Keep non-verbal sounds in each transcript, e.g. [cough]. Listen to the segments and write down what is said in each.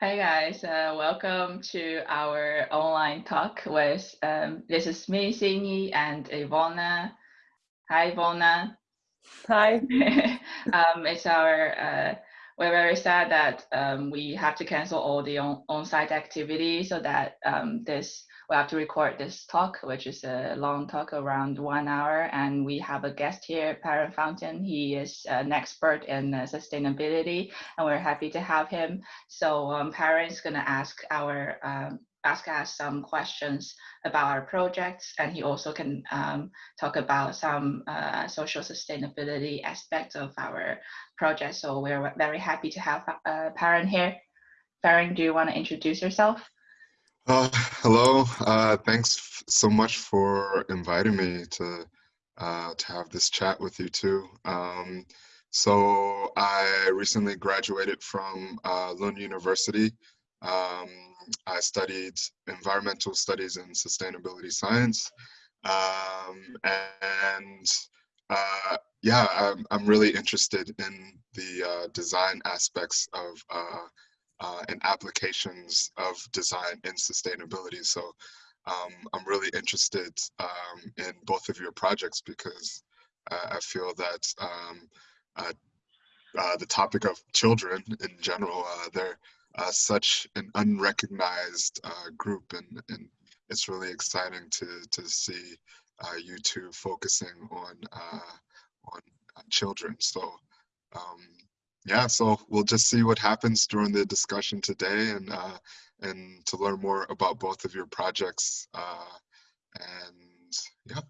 Hi guys, uh, welcome to our online talk with, um, this is me, Xinyi, and Ivona. Hi Ivona. Hi. [laughs] um, it's our, uh, we're very sad that um, we have to cancel all the on-site on activities so that um, this we have to record this talk, which is a long talk around one hour. And we have a guest here, Perrin Fountain. He is an expert in uh, sustainability, and we're happy to have him. So um, is going to ask our um, ask us some questions about our projects, and he also can um, talk about some uh, social sustainability aspects of our project. So we're very happy to have uh, Perrin here. Perrin, do you want to introduce yourself? Uh, hello, uh, thanks so much for inviting me to uh, to have this chat with you too. Um, so I recently graduated from uh, Lund University. Um, I studied environmental studies and sustainability science. Um, and uh, yeah, I'm, I'm really interested in the uh, design aspects of uh, and applications of design in sustainability. So um, I'm really interested um, in both of your projects because uh, I feel that um, uh, uh the topic of children in general, uh, they're uh, such an unrecognized group and, and it's really exciting to, to see you two focusing on, on children. So um, yeah, so we'll just see what happens during the discussion today and uh, and to learn more about both of your projects. Uh, and yeah.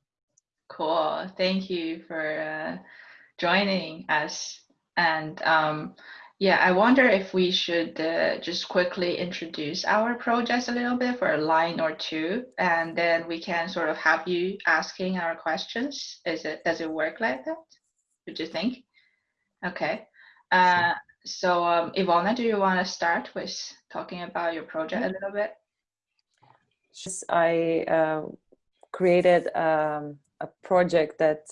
Cool. Thank you for uh, joining us. And um, yeah, I wonder if we should uh, just quickly introduce our projects a little bit for a line or two, and then we can sort of have you asking our questions. Is it does it work like that? Would you think? Okay. Uh, so um, Ivona, do you want to start with talking about your project a little bit? I uh, created um, a project that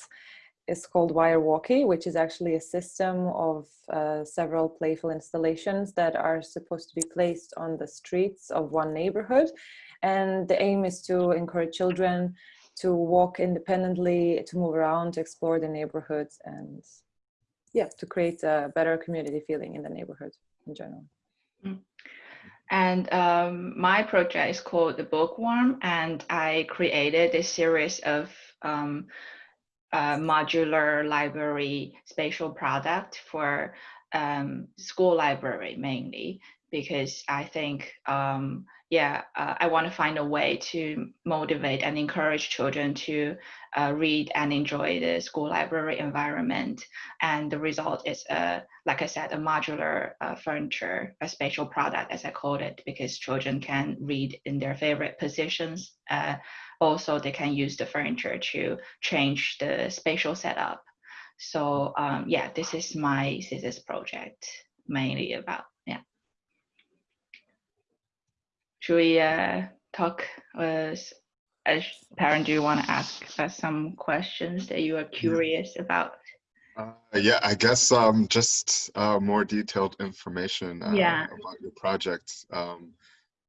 is called Wire Walkie, which is actually a system of uh, several playful installations that are supposed to be placed on the streets of one neighborhood. And the aim is to encourage children to walk independently, to move around, to explore the neighborhoods and yeah, to create a better community feeling in the neighborhood in general. Mm. And um, my project is called The Bookworm, and I created a series of um, uh, modular library spatial product for um, school library mainly, because I think um, yeah, uh, I want to find a way to motivate and encourage children to uh, read and enjoy the school library environment. And the result is, uh, like I said, a modular uh, furniture, a spatial product, as I called it, because children can read in their favorite positions. Uh, also, they can use the furniture to change the spatial setup. So um, yeah, this is my thesis project mainly about should we uh, talk as as Perrin do you want to ask us some questions that you are curious about uh, yeah i guess um just uh, more detailed information uh, yeah. about your project um,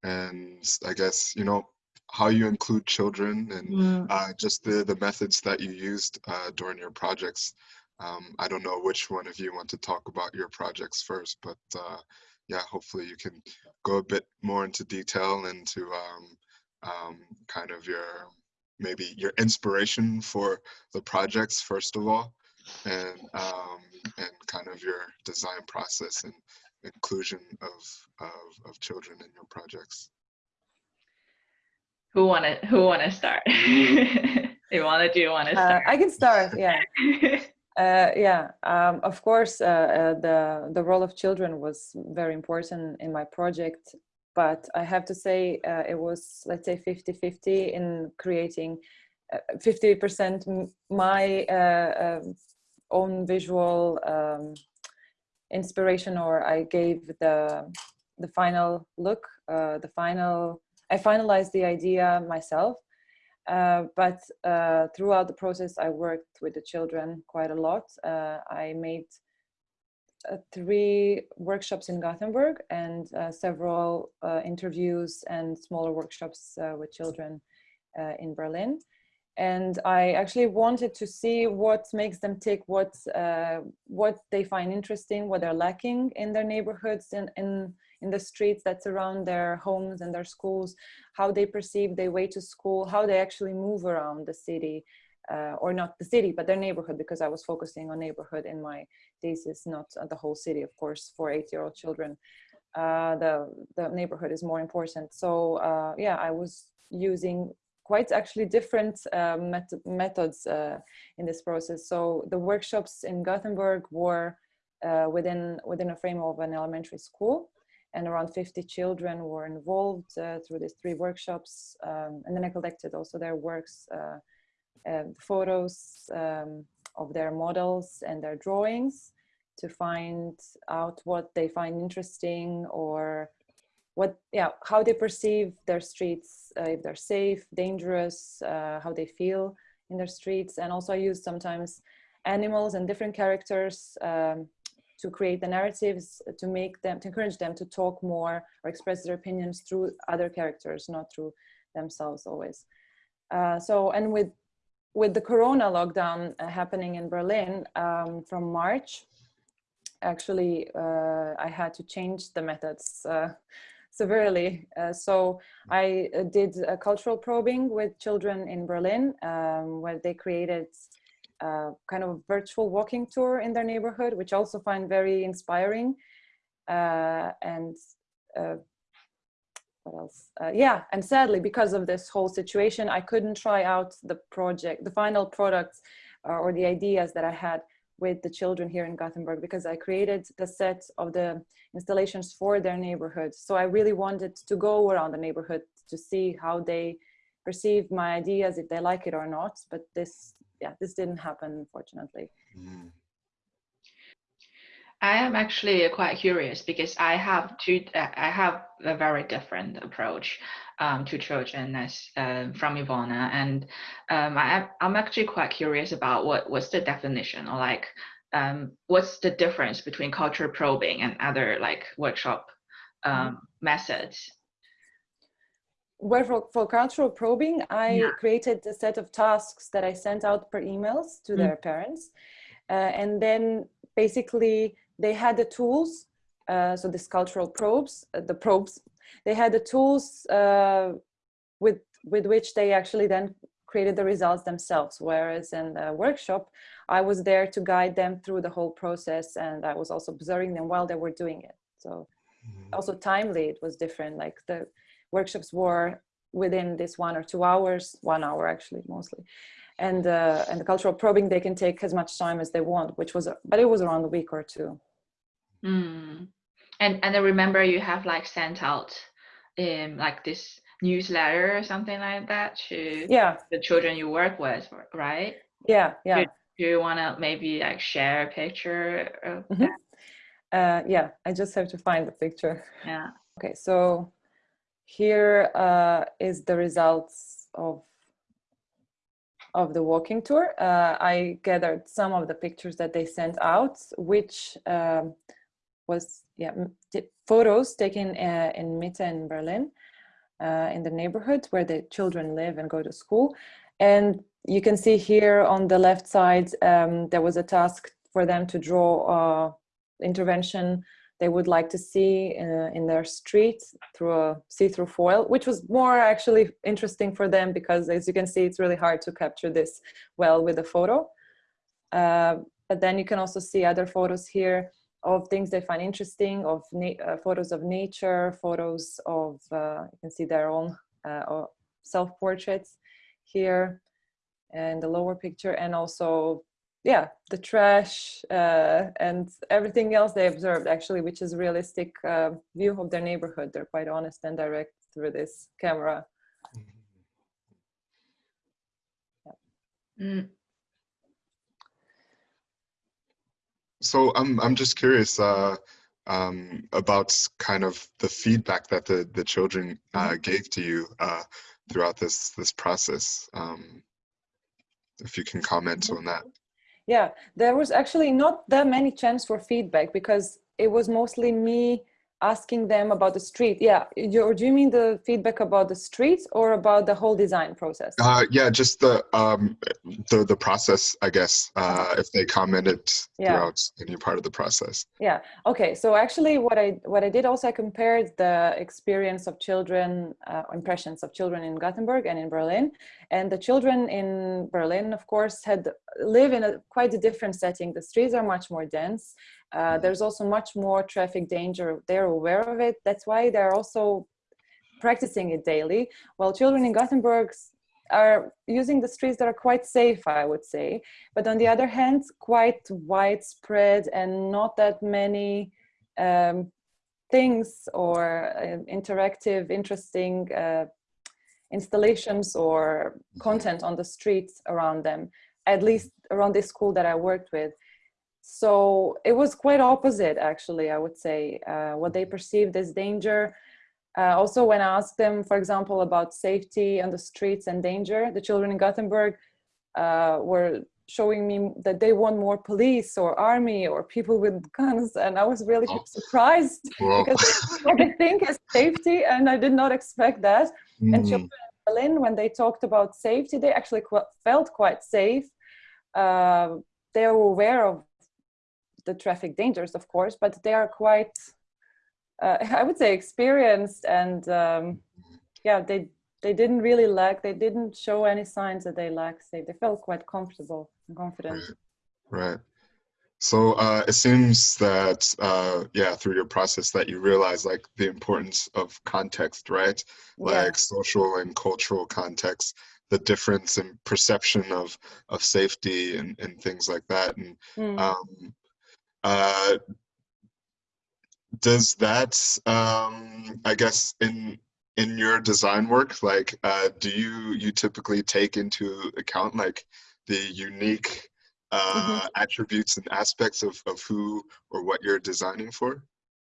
and i guess you know how you include children and mm. uh, just the the methods that you used uh, during your projects um, i don't know which one of you want to talk about your projects first but uh, yeah, hopefully you can go a bit more into detail into um, um, kind of your maybe your inspiration for the projects first of all, and um, and kind of your design process and inclusion of of, of children in your projects. Who want to Who want to start? [laughs] they want to do You want to start. Uh, I can start. Yeah. [laughs] Uh, yeah, um, of course, uh, uh, the, the role of children was very important in my project, but I have to say uh, it was, let's say, 50-50 in creating 50% uh, my uh, um, own visual um, inspiration, or I gave the, the final look, the final, I finalized the idea myself, uh, but uh, throughout the process, I worked with the children quite a lot. Uh, I made uh, three workshops in Gothenburg and uh, several interviews and smaller workshops with children in Berlin. And I actually wanted to see what makes them tick, what, what they find interesting, what they're lacking in their neighborhoods and in, in the streets that surround their homes and their schools, how they perceive their way to school, how they actually move around the city, uh, or not the city, but their neighborhood, because I was focusing on neighborhood in my thesis, not the whole city, of course, for eight-year-old children. Uh, the, the neighborhood is more important. So uh, yeah, I was using quite actually different uh, met methods uh, in this process. So the workshops in Gothenburg were uh, within, within a frame of an elementary school and around 50 children were involved through these three workshops. Um, and then I collected also their works uh, photos um, of their models and their drawings to find out what they find interesting or what yeah how they perceive their streets uh, if they're safe dangerous uh, how they feel in their streets and also i use sometimes animals and different characters um, to create the narratives to make them to encourage them to talk more or express their opinions through other characters not through themselves always uh, so and with with the corona lockdown uh, happening in Berlin um, from March, actually, uh, I had to change the methods uh, [laughs] severely. Uh, so I uh, did a cultural probing with children in Berlin, um, where they created kind of virtual walking tour in their neighborhood, which also find very inspiring. Uh, and what else? Uh, yeah, and sadly, because of this whole situation, I couldn't try out the project, the final products uh, or the ideas that I had with the children here in Gothenburg because I created the set of the installations for their neighborhood. So I really wanted to go around the neighborhood to see how they perceive my ideas, if they like it or not. But this, yeah, this didn't happen, unfortunately. Mm. I am actually quite curious because I have two. Uh, I have a very different approach um, to children as uh, from Ivana, and um, I, I'm actually quite curious about what what's the definition or like um, what's the difference between culture probing and other like workshop um, mm -hmm. methods. Well, for, for cultural probing, I yeah. created a set of tasks that I sent out per emails to mm their parents, uh, and then basically they had the tools, uh, so the cultural probes, uh, the probes, they had the tools uh, with, with which they actually then created the results themselves. Whereas in the workshop, I was there to guide them through the whole process and I was also observing them while they were doing it. So mm-hmm. also timely, it was different. Like the workshops were within this one or two hours, one hour actually mostly. And, uh, and the cultural probing, they can take as much time as they want, which was, but it was around a week or two. Mm. And and I remember you have like sent out um like this newsletter or something like that to yeah the children you work with, right? Yeah, yeah. Do, do you want to maybe like share a picture of mm -hmm. uh, yeah, I just have to find the picture. Yeah. Okay, so here uh, is the results of of the walking tour. Uh, I gathered some of the pictures that they sent out, which um, was yeah photos taken uh, in Mitte in Berlin, uh, in the neighborhood where the children live and go to school. And you can see here on the left side, um, there was a task for them to draw uh, intervention they would like to see uh, in their street through a see-through foil, which was more actually interesting for them because as you can see, it's really hard to capture this well with a photo. Uh, but then you can also see other photos here of things they find interesting, of uh, photos of nature, photos of, uh, you can see their own uh, self-portraits here in the lower picture, and also, yeah, the trash uh, and everything else they observed actually, which is realistic uh, view of their neighborhood. They're quite honest and direct through this camera. Yeah. Mm. So I'm I'm just curious uh, um, about kind of the feedback that the the children uh, mm-hmm. gave to you uh, throughout this this process. Um, if you can comment on that. Yeah, there was actually not that many chance for feedback because it was mostly me asking them about the street. Yeah, you, do you mean the feedback about the streets or about the whole design process? Uh, yeah, just the um, the the process, I guess. Uh, if they commented Yeah. throughout any part of the process. Yeah. Okay. So actually, what I what I did also I compared the experience of children, uh, impressions of children in Gothenburg and in Berlin, and the children in Berlin, of course, had live in a quite a different setting. The streets are much more dense. Uh, there's also much more traffic danger. They're aware of it. That's why they're also practicing it daily. While children in Gothenburg are using the streets that are quite safe, I would say. But on the other hand, quite widespread and not that many um, things or uh, interactive, interesting uh, installations or content on the streets around them, at least around this school that I worked with. So it was quite opposite, actually, I would say. Uh, what they perceived as danger. Uh, also, when I asked them, for example, about safety on the streets and danger, the children in Gothenburg uh, were showing me that they want more police or army or people with guns. And I was really Oh. surprised [laughs] because what they think as safety, and I did not expect that. And mm, children in Berlin, when they talked about safety, they actually qu- felt quite safe. Uh, they were aware of the traffic dangers, of course, but they are quite, uh, [laughs] I would say, experienced, and um, yeah, they they didn't really lack. They didn't show any signs that they lack safe. They felt quite comfortable and confident. Right. So uh, it seems that uh, yeah, through your process, that you realize like the importance of context, right? Yeah. Like social and cultural context, the difference in perception of of safety and and things like that. And Mm. um, uh, does that um, I guess in in your design work, like uh, do you you typically take into account like the unique uh, attributes and aspects of, of who or what you're designing for?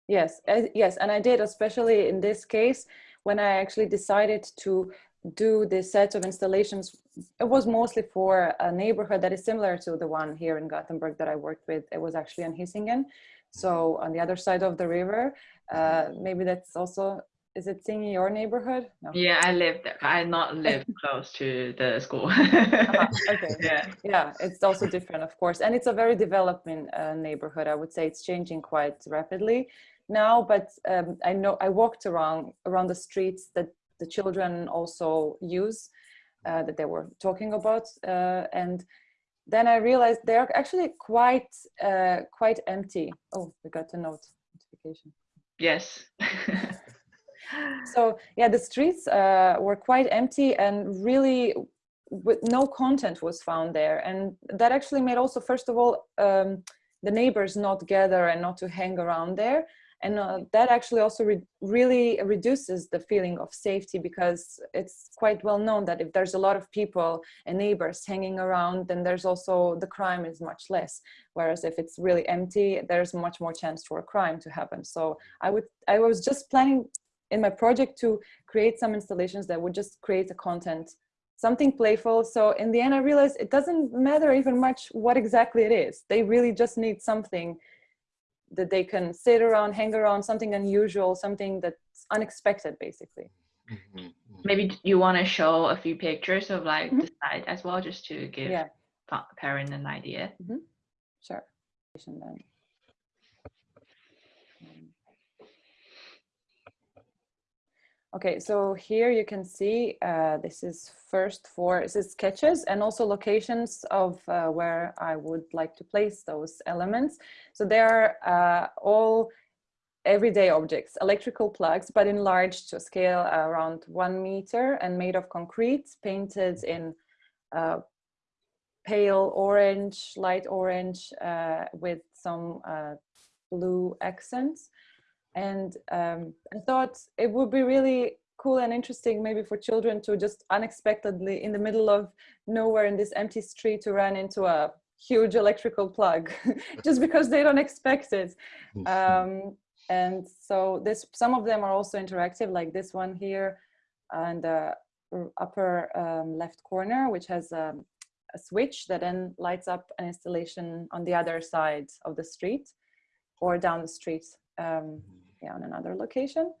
Yes, uh, yes, and I did, especially in this case, when I actually decided to do this set of installations. It was mostly for a neighborhood that is similar to the one here in Gothenburg that I worked with. It was actually on Hisingen, so on the other side of the river. Uh, maybe that's also, is it Xinyi your neighborhood? No. Yeah, I live there. I not live [laughs] close to the school. Uh-huh, okay. [laughs] Yeah. yeah it's also different of course and it's a very developing uh, neighborhood i would say it's changing quite rapidly now but um, i know i walked around around the streets that the children also use uh, that they were talking about uh, and then i realized they're actually quite uh, quite empty. Oh we got a note notification. Yes. so yeah the streets uh, were quite empty and really with no content was found there. And that actually made also first of all um, the neighbors not gather and not to hang around there and uh, that actually also re- really reduces the feeling of safety because it's quite well known that if there's a lot of people and neighbors hanging around then there's also the crime is much less. Whereas if it's really empty there's much more chance for a crime to happen. So i would i was just planning in my project to create some installations that would just create a content something playful. So in the end i realized it doesn't matter even much what exactly it is. They really just need something that they can sit around hang around something unusual something that's unexpected basically Mhm, mhm. Maybe you want to show a few pictures of like Mhm. the site as well, just to give yeah Perrin an idea. sure then. Okay, so here you can see uh, this is first for this is sketches and also locations of uh, where I would like to place those elements. So they are uh, all everyday objects, electrical plugs, but enlarged to scale around one meter and made of concrete, painted in uh, pale orange, light orange, uh, with some uh, blue accents. And um, I thought it would be really cool and interesting maybe for children to just unexpectedly in the middle of nowhere in this empty street to run into a huge electrical plug [laughs] just because they don't expect it. Um, and so this some of them are also interactive like this one here and the upper um, left corner which has a, a switch that then lights up an installation on the other side of the street or down the street um, yeah, on another location.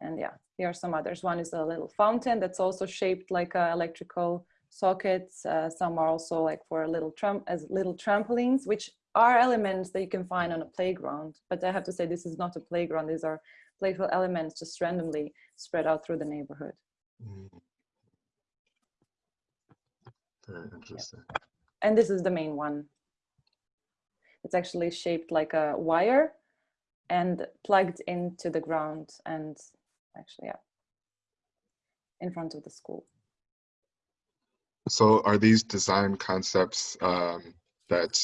And yeah, here are some others. One is a little fountain that's also shaped like a electrical sockets. Uh, some are also like for a little tram as little trampolines, which are elements that you can find on a playground. But I have to say, this is not a playground. These are playful elements just randomly spread out through the neighborhood. Mm. Very interesting. And this is the main one. It's actually shaped like a wire and plugged into the ground and actually, yeah, in front of the school. So are these design concepts um, that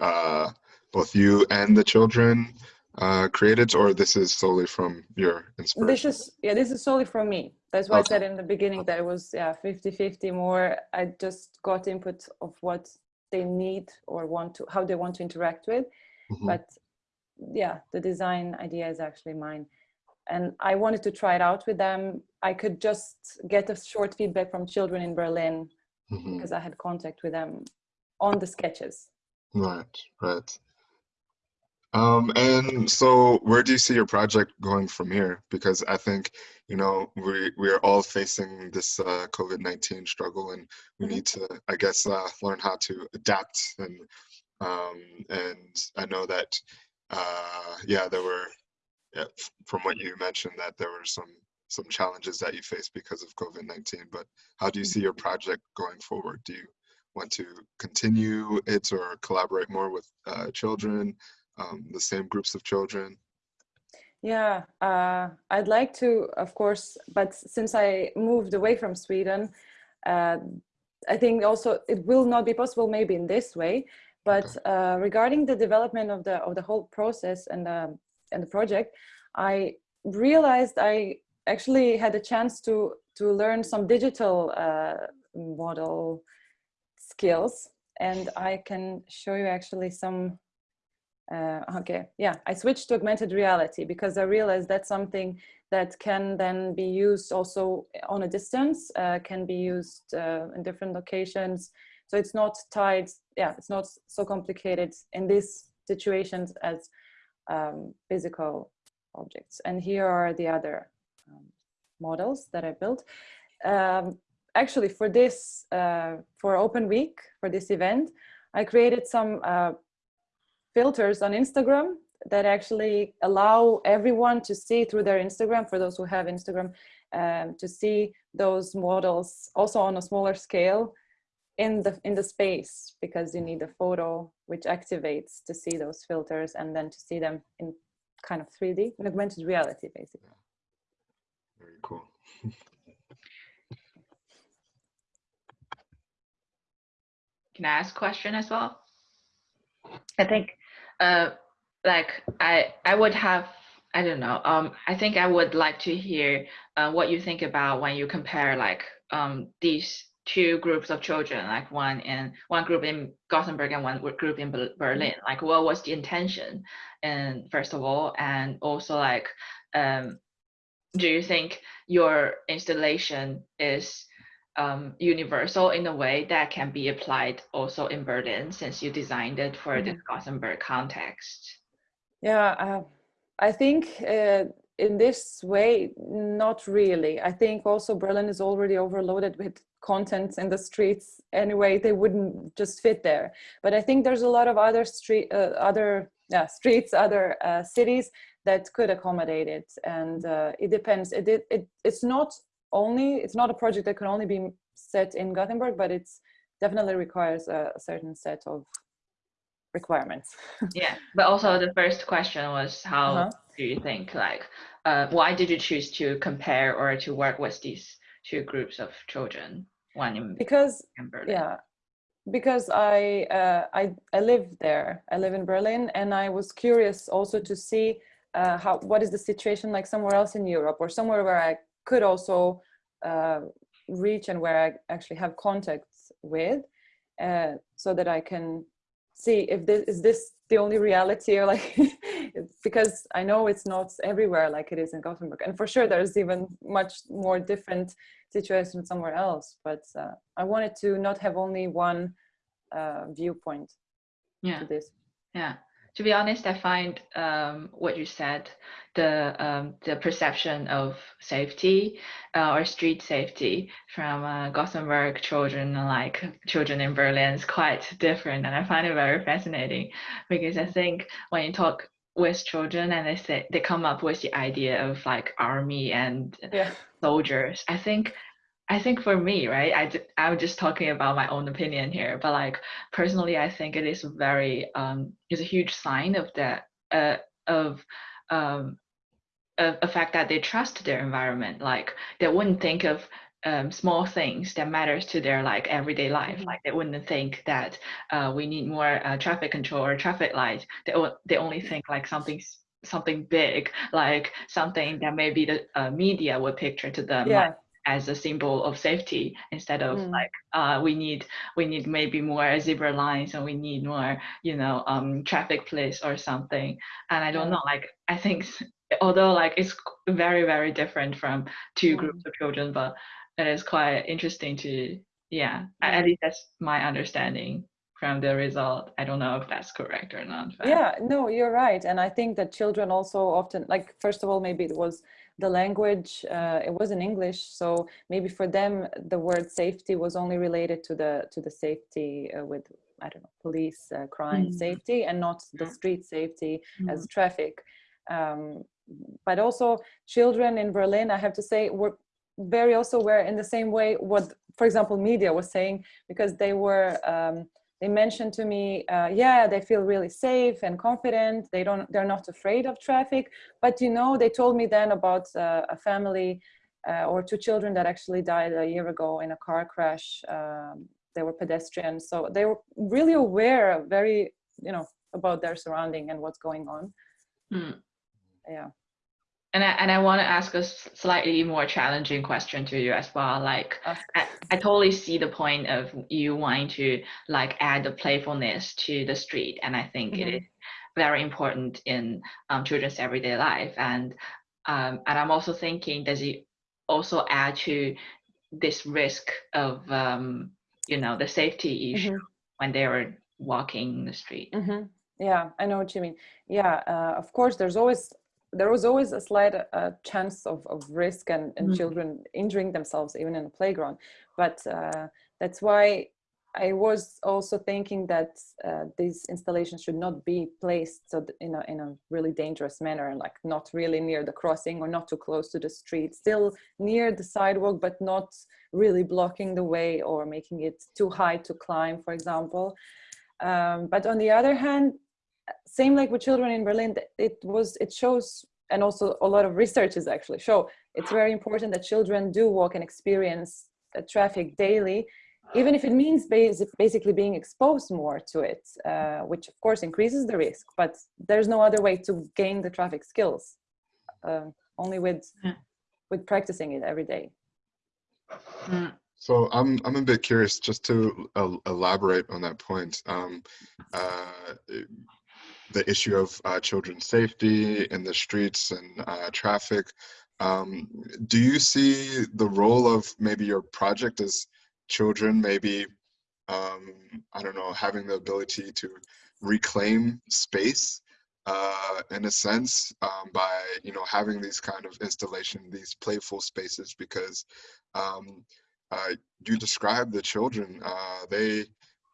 uh, both you and the children uh, created, or this is solely from your inspiration? This is, yeah, this is solely from me. That's why Okay. I said in the beginning that it was, yeah, 50-50 more. I just got input of what they need or want to, how they want to interact with. Mhm. But yeah, the design idea is actually mine. And I wanted to try it out with them. I could just get a short feedback from children in Berlin Mhm. because I had contact with them on the sketches. Right, right. Um, and so where do you see your project going from here? Because I think, you know, we we are all facing this uh, COVID-19 struggle and we Mhm. need to, I guess, uh, learn how to adapt and um, and I know that uh, yeah, there were yeah, from what you mentioned that there were some some challenges that you faced because of COVID-19, but how do you see your project going forward? Do you want to continue it or collaborate more with uh, children, um, the same groups of children? Yeah, uh, I'd like to, of course, but since I moved away from Sweden, uh, I think also it will not be possible maybe in this way. But uh, regarding the development of the of the whole process and the and the project, I realized I actually had a chance to to learn some digital uh, model skills, and I can show you actually some uh, okay, yeah, I switched to augmented reality because I realized that's something that can then be used also on a distance, uh, can be used uh, in different locations. So it's not tied, yeah, it's not so complicated in these situations as um, physical objects. And here are the other um, models that I built. Um, actually, for this, uh, for Open Week, for this event, I created some uh, filters on Instagram that actually allow everyone to see through their Instagram, for those who have Instagram, um, to see those models also on a smaller scale in the in the space because you need a photo which activates to see those filters and then to see them in kind of 3D, in augmented reality, basically. Very cool. [laughs] Can I ask a question as well? I think, uh, like I I would have I don't know. Um, I think I would like to hear uh, what you think about when you compare like um these two groups of children, like one in one group in Gothenburg and one group in Berlin. Like, what was the intention? And first of all, and also like, um, do you think your installation is um, universal in a way that can be applied also in Berlin since you designed it for the Gothenburg context? Yeah, uh, I think uh, in this way, not really. I think also Berlin is already overloaded with content in the streets anyway. They wouldn't just fit there. But I think there's a lot of other street, uh, other yeah, streets, other uh, cities that could accommodate it, and uh, it depends. It, it it it's not only it's not a project that can only be set in Gothenburg, but it's definitely requires a, a certain set of requirements. [laughs] yeah, but also the first question was how Uh-huh. do you think like uh, why did you choose to compare or to work with these two groups of children, one in, because in Berlin? yeah because i uh, i i live there i live in berlin and i was curious also to see uh, how what is the situation like somewhere else in europe or somewhere where i could also uh, reach and where i actually have contacts with uh, so that i can see if this is this the only reality or like [laughs] because i know it's not everywhere like it is in gothenburg and for sure there's even much more different situation somewhere else but uh, i wanted to not have only one uh, viewpoint Yeah. to this. Yeah. To be honest, I find um, what you said, the um, the perception of safety uh, or street safety from uh, Gothenburg children like children in Berlin is quite different, and I find it very fascinating because I think when you talk with children and they say they come up with the idea of like army and Yeah. soldiers, I think I think for me, right, I, I'm just talking about my own opinion here, but like personally, I think it is very, um, is a huge sign of that, uh, of, um, of the fact that they trust their environment. Like they wouldn't think of um, small things that matters to their like everyday life. Mhm. Like they wouldn't think that uh, we need more uh, traffic control or traffic light. They, they only think like something something big, like something that maybe the uh, media would picture to them. like, as a symbol of safety instead of Mm. like uh, we need we need maybe more zebra lines and we need more you know um, traffic police or something and i don't Yeah. know like i think although like it's very very different from two Mm. groups of children but it is quite interesting to yeah, at least that's my understanding from the result. I don't know if that's correct or not but- yeah no you're right. And i think that children also often like first of all maybe it was the language uh, it was in english. So maybe for them the word safety was only related to the to the safety uh, with i don't know police uh, crime Mhm. safety and not the street safety Mm. as traffic. Um, but also children in berlin i have to say were very also were in the same way what for example media was saying because they were um, they mentioned to me uh, yeah they feel really safe and confident. They don't they're not afraid of traffic. But you know they told me then about uh, a family uh, or two children that actually died a year ago in a car crash. Um, they were pedestrians so they were really aware very you know about their surrounding and what's going on. Mm. yeah And I, and I want to ask a slightly more challenging question to you as well. Like, I, I totally see the point of you wanting to like add the playfulness to the street, and I think it Mhm. is very important in um, children's everyday life. And um, and I'm also thinking, does it also add to this risk of um, you know the safety issue Mhm. when they are walking the street? hmm Yeah, I know what you mean. Yeah, uh, of course, there's always there was always a slight uh, chance of, of risk and, and Mhm. children injuring themselves even in a playground. But uh, that's why I was also thinking that uh, these installations should not be placed so in a in a really dangerous manner, like not really near the crossing or not too close to the street, still near the sidewalk, but not really blocking the way or making it too high to climb, for example. Um, but on the other hand, same like with children in Berlin, it was it shows, and also a lot of researches actually show it's very important that children do walk and experience uh, traffic daily, even if it means basic, basically being exposed more to it, uh, which of course increases the risk. But there's no other way to gain the traffic skills, um, only with Yeah. with practicing it every day. Mm. So I'm I'm a bit curious just to el- elaborate on that point. Um, uh, the issue of uh, children's safety in the streets and uh, traffic. Um, do you see the role of maybe your project as children maybe um, I don't know having the ability to reclaim space uh, in a sense um, by you know having these kind of installation these playful spaces because um, uh, you describe the children uh, they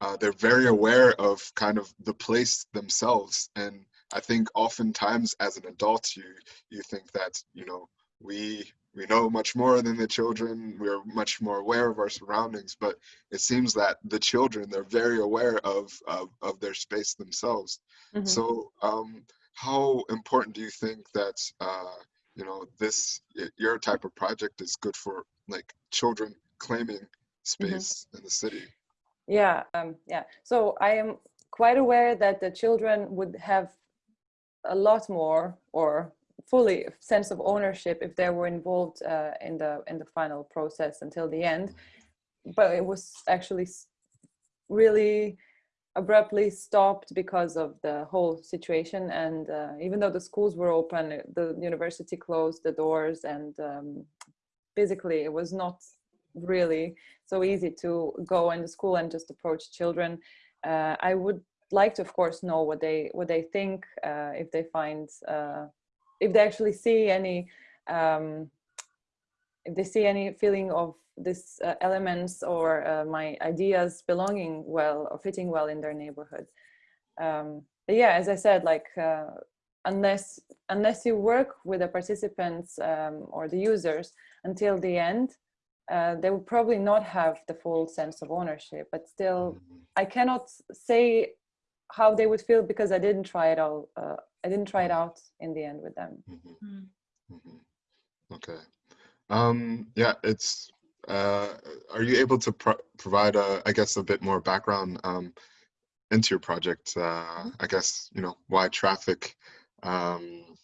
uh, they're very aware of kind of the place themselves. And i think oftentimes as an adult you you think that you know we we know much more than the children. We're much more aware of our surroundings. But it seems that the children they're very aware of of, of their space themselves. Mhm. so um how important do you think that uh you know this your type of project is good for like children claiming space in the city Yeah, um, yeah. So I am quite aware that the children would have a lot more or fully sense of ownership if they were involved uh, in the in the final process until the end. But it was actually really abruptly stopped because of the whole situation. And uh, even though the schools were open, the university closed the doors, and um, physically it was not really so easy to go in the school and just approach children uh, I would like to, of course, know what they what they think uh, if they find uh, if they actually see any um, if they see any feeling of these uh, elements or uh, my ideas belonging well or fitting well in their neighborhood. Um, yeah, as I said, like uh, unless unless you work with the participants um, or the users until the end, uh, they will probably not have the full sense of ownership. But still, Mhm. I cannot say how they would feel because I didn't try it all. Uh, I didn't try it out in the end with them. Mhm. Mm. Mhm. Okay. Um, yeah, it's, uh, are you able to pro provide, a, I guess, a bit more background um, into your project? Uh, I guess, you know, why traffic? Um,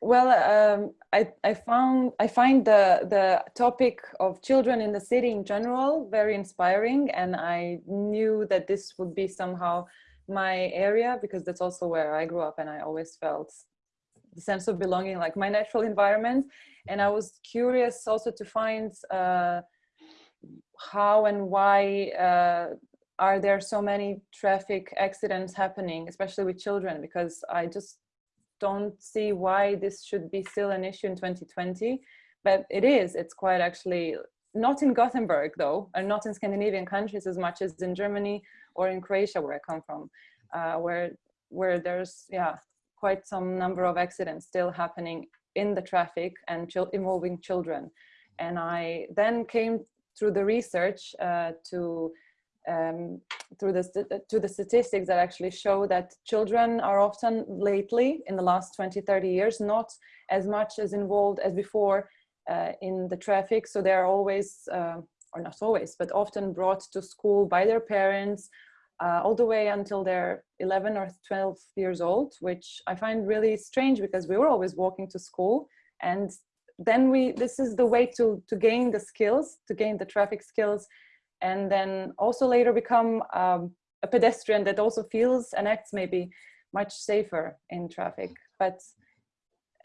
Well, um, I, I found I find the the topic of children in the city in general very inspiring, and I knew that this would be somehow my area because that's also where I grew up, and I always felt the sense of belonging, like my natural environment. And I was curious also to find uh, how and why uh, are there so many traffic accidents happening, especially with children, because I just don't see why this should be still an issue in 2020 but it is. It's quite actually not in gothenburg though and not in scandinavian countries as much as in germany or in croatia where i come from uh, where where there's yeah quite some number of accidents still happening in the traffic and involving children. And i then came through the research uh, to um, through the to the statistics that actually show that children are often lately in the last 20 30 years not as much as involved as before uh, in the traffic. So they're always uh, or not always but often brought to school by their parents uh, all the way until they're 11 or 12 years old which i find really strange because we were always walking to school. And then we this is the way to to gain the skills to gain the traffic skills and then also later become um, a pedestrian that also feels and acts maybe much safer in traffic. But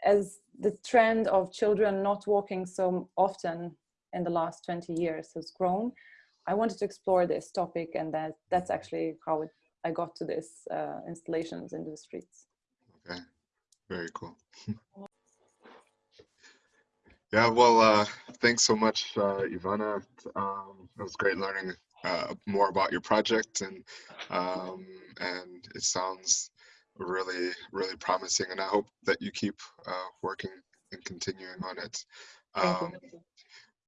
as the trend of children not walking so often in the last 20 years has grown, I wanted to explore this topic and that that's actually how it, I got to this uh, installations in the streets. okay, very cool. [laughs] Yeah, well, uh, thanks so much, uh, Ivana. Um, it was great learning uh, more about your project, and um, and it sounds really, really promising. And I hope that you keep uh, working and continuing on it. Um,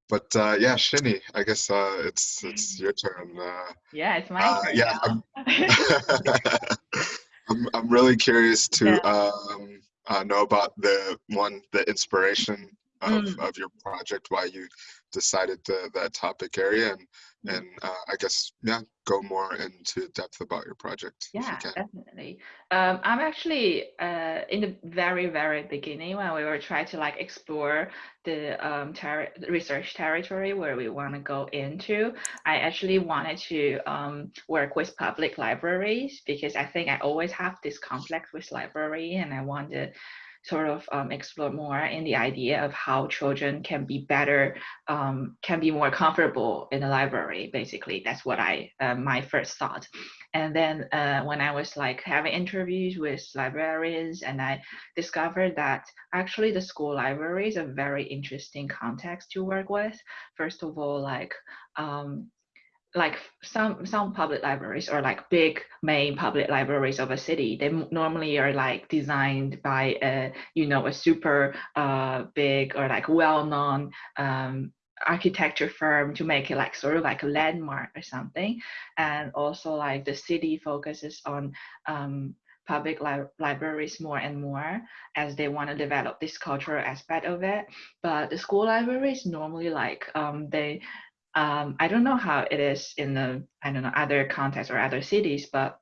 but uh, yeah, Xinyi, I guess uh, it's it's your turn. Uh, Yeah, it's my turn yeah, now. [laughs] [laughs] I'm I'm really curious to um, uh, know about the one the inspiration of, Mm. of your project, why you decided the, that topic area, and Mm. and uh, I guess yeah, go more into depth about your project Yeah, you definitely. Um, I'm actually uh, in the very, very beginning when we were trying to like explore the um, ter- research territory where we want to go into. I actually wanted to um, work with public libraries because I think I always have this complex with library, and I want to sort of um, explore more in the idea of how children can be better, um, can be more comfortable in the library. Basically, that's what I uh, my first thought. And then uh, when I was like having interviews with librarians, and I discovered that actually the school library is a very interesting context to work with. First of all, like um, like some some public libraries or like big main public libraries of a city they normally are like designed by a you know a super uh big or like well-known um architecture firm to make it like sort of like a landmark or something. And also like the city focuses on um public li- libraries more and more as they want to develop this cultural aspect of it. But the school libraries normally like um they um, I don't know how it is in the I don't know other contexts or other cities, but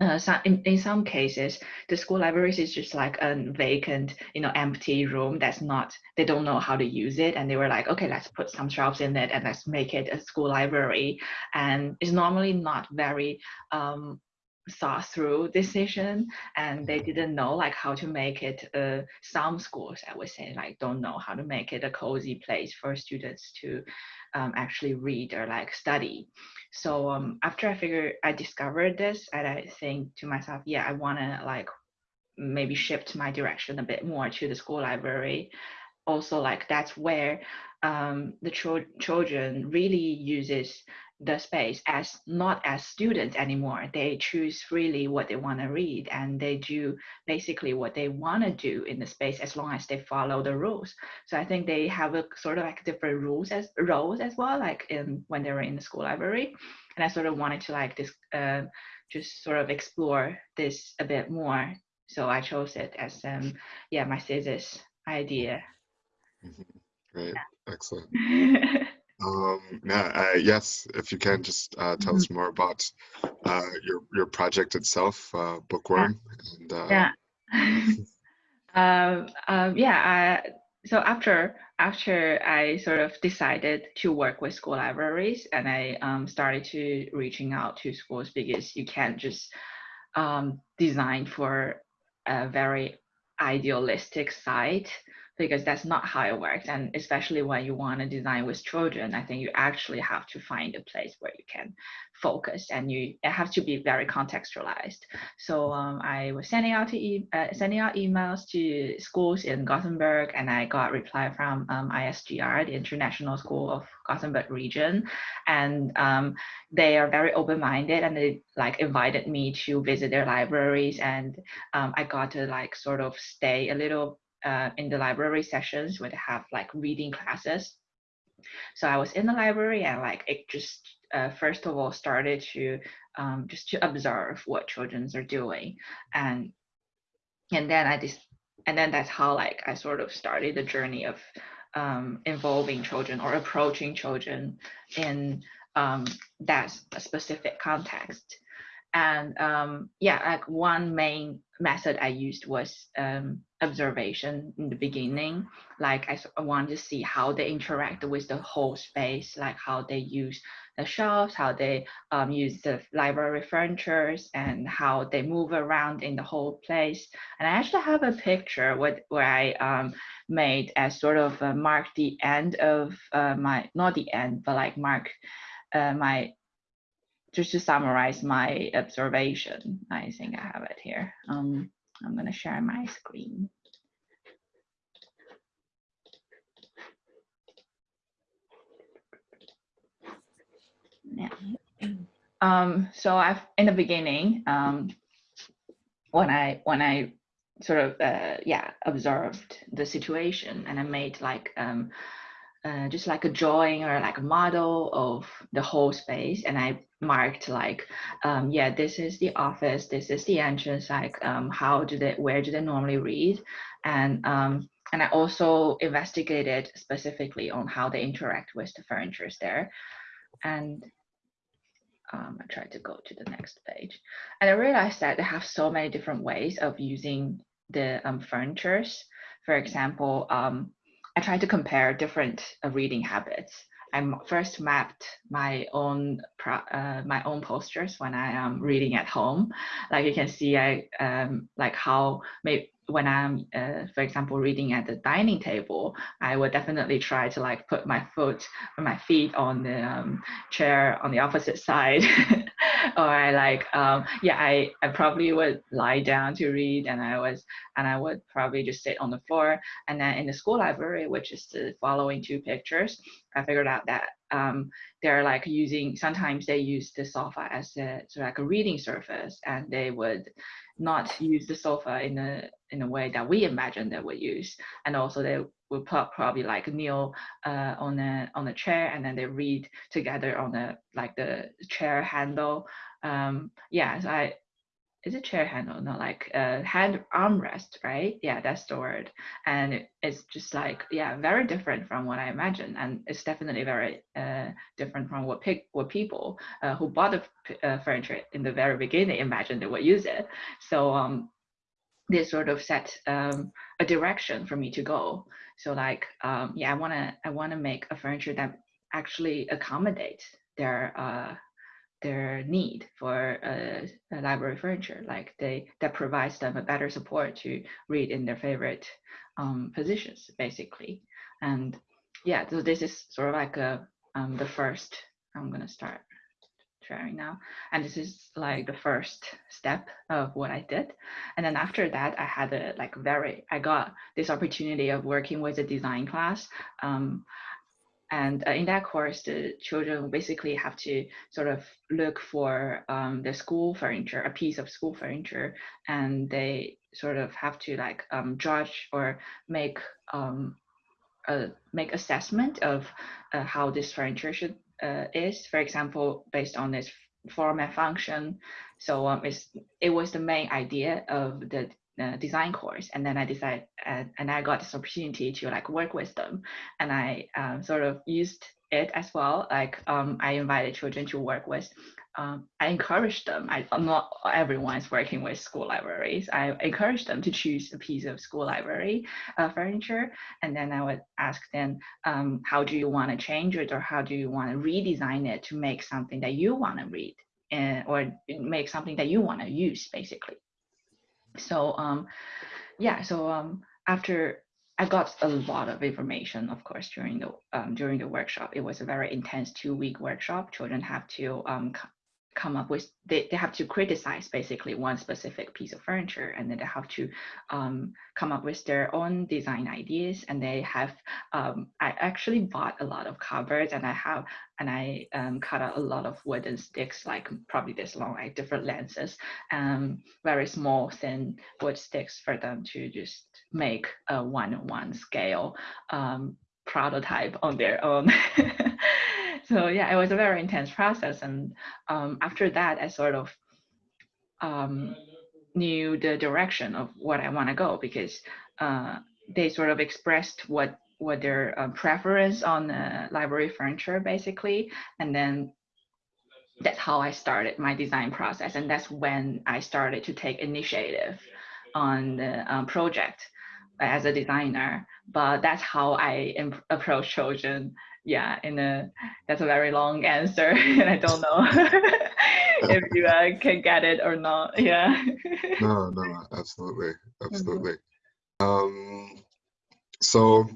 uh, some, in, in some cases, the school libraries is just like a vacant, you know, empty room that's not, they don't know how to use it. And they were like, okay, let's put some shelves in it and let's make it a school library. And it's normally not very um, thought through decision and they didn't know like how to make it uh, some schools i would say like don't know how to make it a cozy place for students to um, actually read or like study. So um, after I figured I discovered this, and I think to myself, yeah, I want to like maybe shift my direction a bit more to the school library. Also, like that's where um, the ch- children really uses the space as not as students anymore. They choose freely what they want to read and they do basically what they want to do in the space as long as they follow the rules. So I think they have a sort of like different rules as roles as well, like in when they were in the school library. And I sort of wanted to like this uh, just sort of explore this a bit more. So I chose it as um yeah my thesis idea. Mhm. Great, excellent. [laughs] Um, yeah, uh, yes, if you can just uh, tell us more about uh, your your project itself, uh, Bookworm. And, uh, yeah. [laughs] um, um, yeah. I, so after after I sort of decided to work with school libraries, and I um, started to reaching out to schools because you can't just um, design for a very idealistic site because that's not how it works. And especially when you want to design with children, I think you actually have to find a place where you can focus and you has to be very contextualized. So um, I was sending out e- uh, sending out emails to schools in Gothenburg, and I got reply from um, ISGR, the International School of Gothenburg region, and um, they are very open-minded and they like invited me to visit their libraries, and um, I got to like sort of stay a little uh, in the library sessions where they have like reading classes. So I was in the library and like it just uh, first of all started to um, just to observe what childrens are doing, and and then I just and then that's how like I sort of started the journey of um, involving children or approaching children in um, that specific context. And um, yeah, like one main method I used was um, observation in the beginning. Like I, want to see how they interact with the whole space, like how they use the shelves, how they um, use the library furnitures, and how they move around in the whole place. And I actually have a picture with, where I um, made as sort of uh, mark the end of uh, my, not the end, but like mark uh, my just to summarize my observation, I think I have it here. Um, I'm going to share my screen. Yeah. Um, so I've in the beginning, um, when I when I sort of uh, yeah observed the situation and I made like um, uh, just like a drawing or like a model of the whole space. And i marked like um, yeah this is the office this is the entrance like um, how do they where do they normally read? And um, and i also investigated specifically on how they interact with the furnitures there. And um, I tried to go to the next page. And I realized that they have so many different ways of using the um, furnitures. For example, um, I tried to compare different uh, reading habits. I first mapped my own uh, my own postures when I am reading at home. Like you can see, I um, like how maybe when I'm, uh, for example, reading at the dining table, I would definitely try to like put my foot my feet on the um, chair on the opposite side. [laughs] [laughs] or I like, um, yeah, I, I probably would lie down to read and I was, and I would probably just sit on the floor. And then in the school library, which is the following two pictures, I figured out that um, they're like using, sometimes they use the sofa as a, of like a reading surface and they would not use the sofa in a in a way that we imagine they would use. And also they will put probably like kneel uh, on a on a chair and then they read together on the like the chair handle. Um, yeah, so I is it chair handle? No, like uh, hand armrest, right? Yeah, that's the word. And it's just like yeah, very different from what I imagined, and it's definitely very uh, different from what what people uh, who bought the uh, furniture in the very beginning imagined they would use it. So um, this sort of set um, a direction for me to go. So like um, yeah, I wanna I wanna make a furniture that actually accommodates their uh, their need for uh, library furniture, like they that provides them a better support to read in their favorite um, positions, basically. And yeah, so this is sort of like a um, the first, I'm gonna start sharing now. And this is like the first step of what I did. And then after that, I had a like very, I got this opportunity of working with a design class. Um, and uh, in that course, the children basically have to sort of look for um, the school furniture, a piece of school furniture, and they sort of have to like um, judge or make um, uh, make assessment of uh, how this furniture should uh, is. For example, based on this format function. So um, it was the main idea of the uh, design course and then i decided uh, and i got this opportunity to like work with them. And i um, sort of used it as well like um, i invited children to work with um, i encouraged them. I not everyone is working with school libraries. I encouraged them to choose a piece of school library uh, furniture. And then i would ask them um, how do you want to change it or how do you want to redesign it to make something that you want to read and, or make something that you want to use basically so um, yeah, so um, after I got a lot of information, of course, during the um, during the workshop. It was a very intense two week workshop. Children have to um, come up with they, they have to criticize basically one specific piece of furniture and then they have to um, come up with their own design ideas and they have um, i actually bought a lot of cupboards and i have and i um, cut out a lot of wooden sticks like probably this long like different lenses um very small thin wood sticks for them to just make a one-on-one scale um, prototype on their own [laughs] so yeah, it was a very intense process. And um, after that, I sort of um, knew the direction of what I want to go because uh, they sort of expressed what what their uh, preference on the library furniture basically, and then that's how I started my design process, and that's when I started to take initiative on the um, project as a designer. But that's how I approach children yeah, in a that's a very long answer, [laughs] and I don't know [laughs] if you uh, can get it or not. Yeah. no, [laughs] no, absolutely, mm-hmm. absolutely. Mm-hmm. Um, so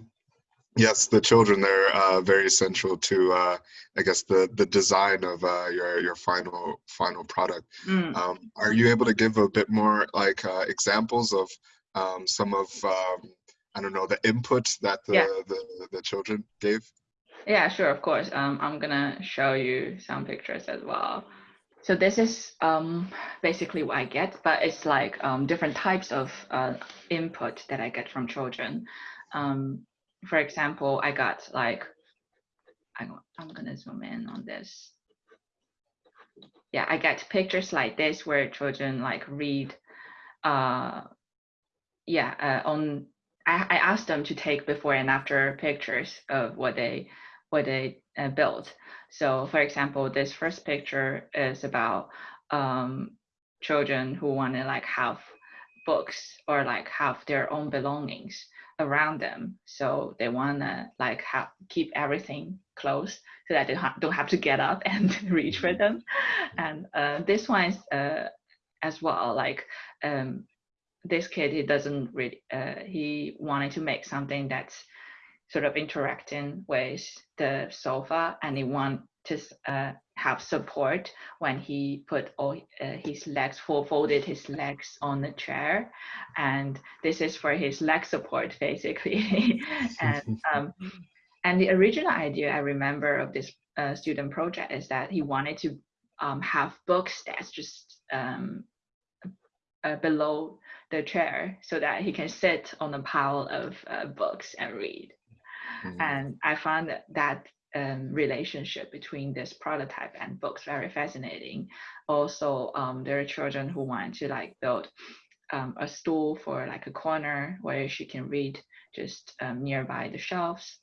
yes, the children they're uh, very essential to uh, I guess the the design of uh, your your final final product. Mm. Um, are you able to give a bit more like uh, examples of um, some of um, I don't know the input that the, yeah. the the children gave? Yeah, sure, of course. Um, I'm gonna show you some pictures as well. So this is um, basically what I get, but it's like um, different types of uh, input that I get from children. Um, for example, I got like, I, I'm gonna zoom in on this. Yeah, I get pictures like this where children like read, uh, yeah, uh, on, I, I asked them to take before and after pictures of what they what they uh, built. So for example, this first picture is about um, children who want to like have books or like have their own belongings around them. So they want to like have keep everything close so that they ha don't have to get up [laughs] and reach for them. And uh, this one is uh, as well like um, this kid he doesn't really uh, he wanted to make something that's sort of interacting with the sofa and he want to uh, have support when he put all uh, his legs folded his legs on the chair. And this is for his leg support basically. [laughs] And um, and the original idea i remember of this uh, student project is that he wanted to um, have books that's just um, uh, below the chair so that he can sit on a pile of uh, books and read Mm-hmm. And I found that, that um, relationship between this prototype and books very fascinating. Also, um, there are children who want to like build um, a stool for like a corner where she can read just um, nearby the shelves.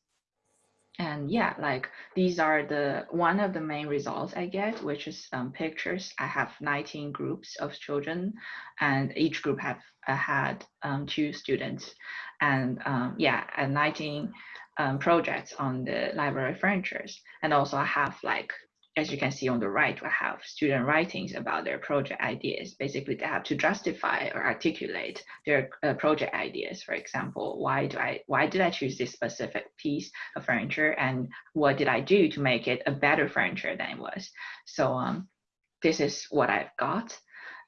And yeah, like these are the one of the main results I get, which is um, pictures. I have 19 groups of children, and each group have uh, had um, two students, and yeah, and 19 um, projects on the library furnitures. And also I have like as you can see on the right, we have student writings about their project ideas. Basically, they have to justify or articulate their uh, project ideas. For example, why do I why did I choose this specific piece of furniture, and what did I do to make it a better furniture than it was? So um, this is what I've got.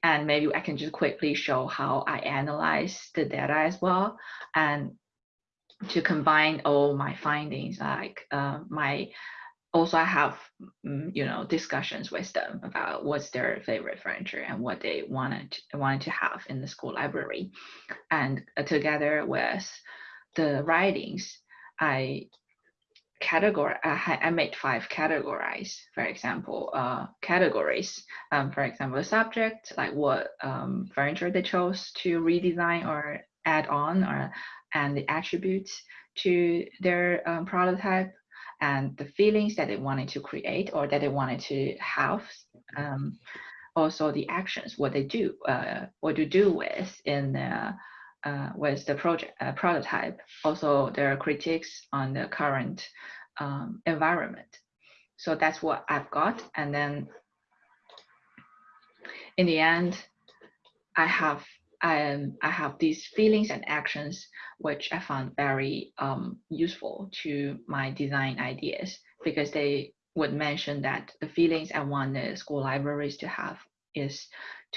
And maybe I can just quickly show how I analyze the data as well. And to combine all my findings, like uh, my also I have mm, you know discussions with them about what's their favorite furniture and what they wanted to, wanted to have in the school library, and uh, together with the writings, I category I, I made five categories. For example, uh, categories. Um, for example, subject like what um, furniture they chose to redesign or add on, or and the attributes to their um, prototype and the feelings that they wanted to create or that they wanted to have. Um, also the actions, what they do, uh, what to do with in the, uh, with the project uh, prototype. Also their critiques on the current um, environment. So that's what I've got. And then in the end, I have I, I have these feelings and actions which I found very um, useful to my design ideas because they would mention that the feelings I want the school libraries to have is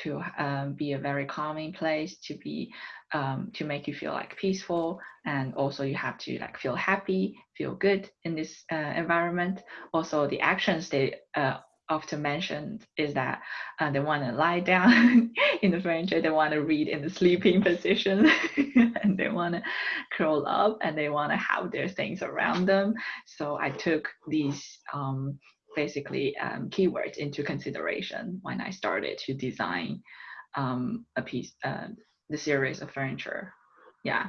to um, be a very calming place, to be um, to make you feel like peaceful, and also you have to like feel happy, feel good in this uh, environment. Also, the actions they uh, often mentioned is that uh, they want to lie down [laughs] in the furniture, they want to read in the sleeping [laughs] position, [laughs] and they want to curl up and they want to have their things around them. So I took these um, basically um, keywords into consideration when I started to design um, a piece, uh, the series of furniture. Yeah,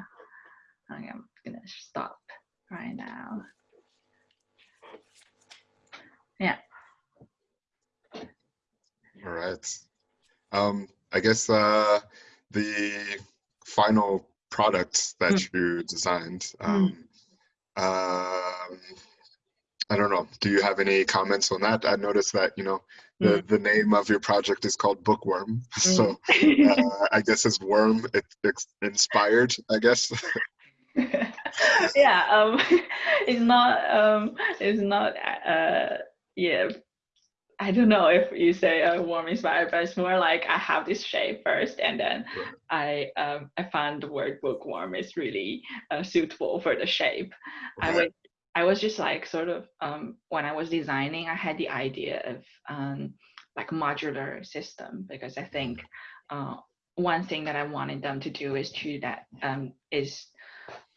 I'm gonna stop right now. Yeah. All right. Um, I guess uh, the final product that mm. you designed. Hmm. Um, mm. I don't know. Do you have any comments on that? I noticed that you know the mm. the name of your project is called Bookworm, [laughs] so hmm. uh, I guess it's worm it, it's inspired. I guess. [laughs] [laughs] yeah. Um, it's not. Um, it's not. Uh, yeah I don't know if you say a worm inspired, but it's more like I have this shape first, and then I um, I found the word bookworm is really uh, suitable for the shape. I was I was just like sort of um, when I was designing, I had the idea of um, like modular system because I think uh, one thing that I wanted them to do is to that um, is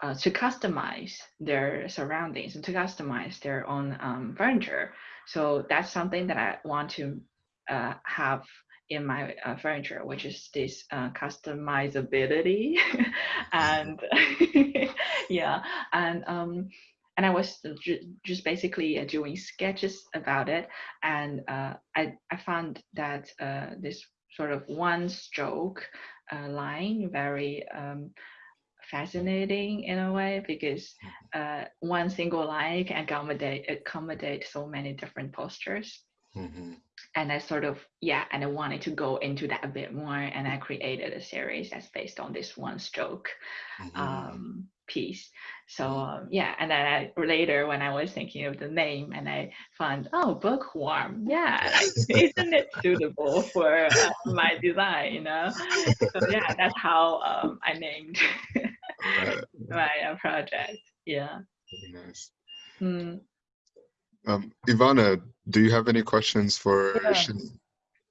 uh, to customize their surroundings and to customize their own um, furniture. So that's something that I want to uh, have in my uh, furniture, which is this uh, customizability, [laughs] and [laughs] yeah, and um, and I was ju just basically uh, doing sketches about it, and uh, I I found that this sort of one stroke line very um, fascinating in a way because mm-hmm. uh, one single line can accommodate accommodate so many different postures. Mm-hmm. And I sort of yeah, and I wanted to go into that a bit more, and I created a series that's based on this one stroke mm-hmm. um, piece. So um, yeah, and then I, later when I was thinking of the name, and I found oh, bookworm, yeah, [laughs] isn't it suitable for uh, my design? You know, so yeah, that's how um, I named [laughs] my uh, project. Yeah. Very nice. Mm. Um, Ivana, do you have any questions for yeah.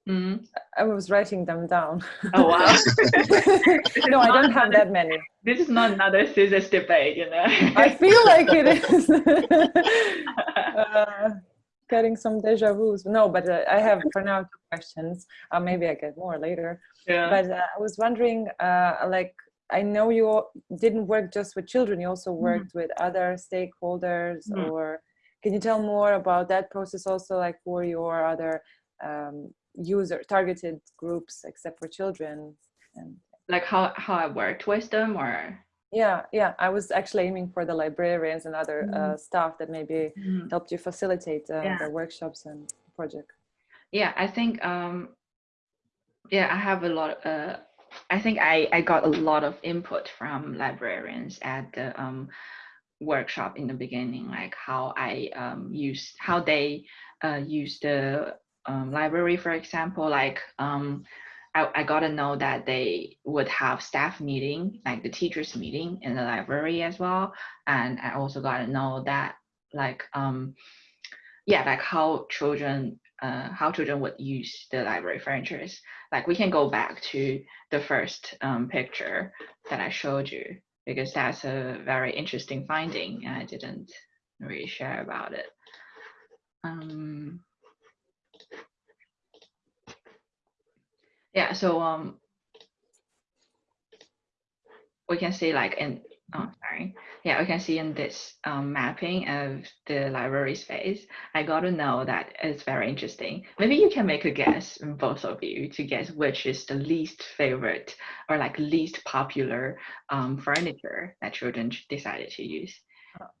Mm. I was writing them down. Oh wow! [laughs] no, I don't have that many. This is not another scissors debate, you know. I feel like it [laughs] is. uh, getting some deja vu's. No, but uh, I have for now two questions. Uh, maybe I get more later. Yeah. But uh, I was wondering, uh, like, I know you didn't work just with children, you also mm-hmm. worked mm -hmm. with other stakeholders mm -hmm. or can you tell more about that process also like for your other um, user targeted groups except for children and like how, how I worked with them or yeah yeah I was actually aiming for the librarians and other mm -hmm. uh, staff that maybe mm -hmm. helped you facilitate uh, yeah. the workshops and project? Yeah, I think um yeah, I have a lot uh I think I I got a lot of input from librarians at the um workshop in the beginning, like how I um use how they uh use the um, library, for example, like um I, I got to know that they would have staff meeting, like the teachers meeting in the library as well. And I also got to know that like, um, yeah, like how children, uh, how children would use the library furniture. Like we can go back to the first um, picture that I showed you because that's a very interesting finding I didn't really share about it. Um, yeah so um we can see like in oh sorry yeah we can see in this um, mapping of the library space i got to know that it's very interesting maybe you can make a guess both of you to guess which is the least favorite or like least popular um, furniture that children decided to use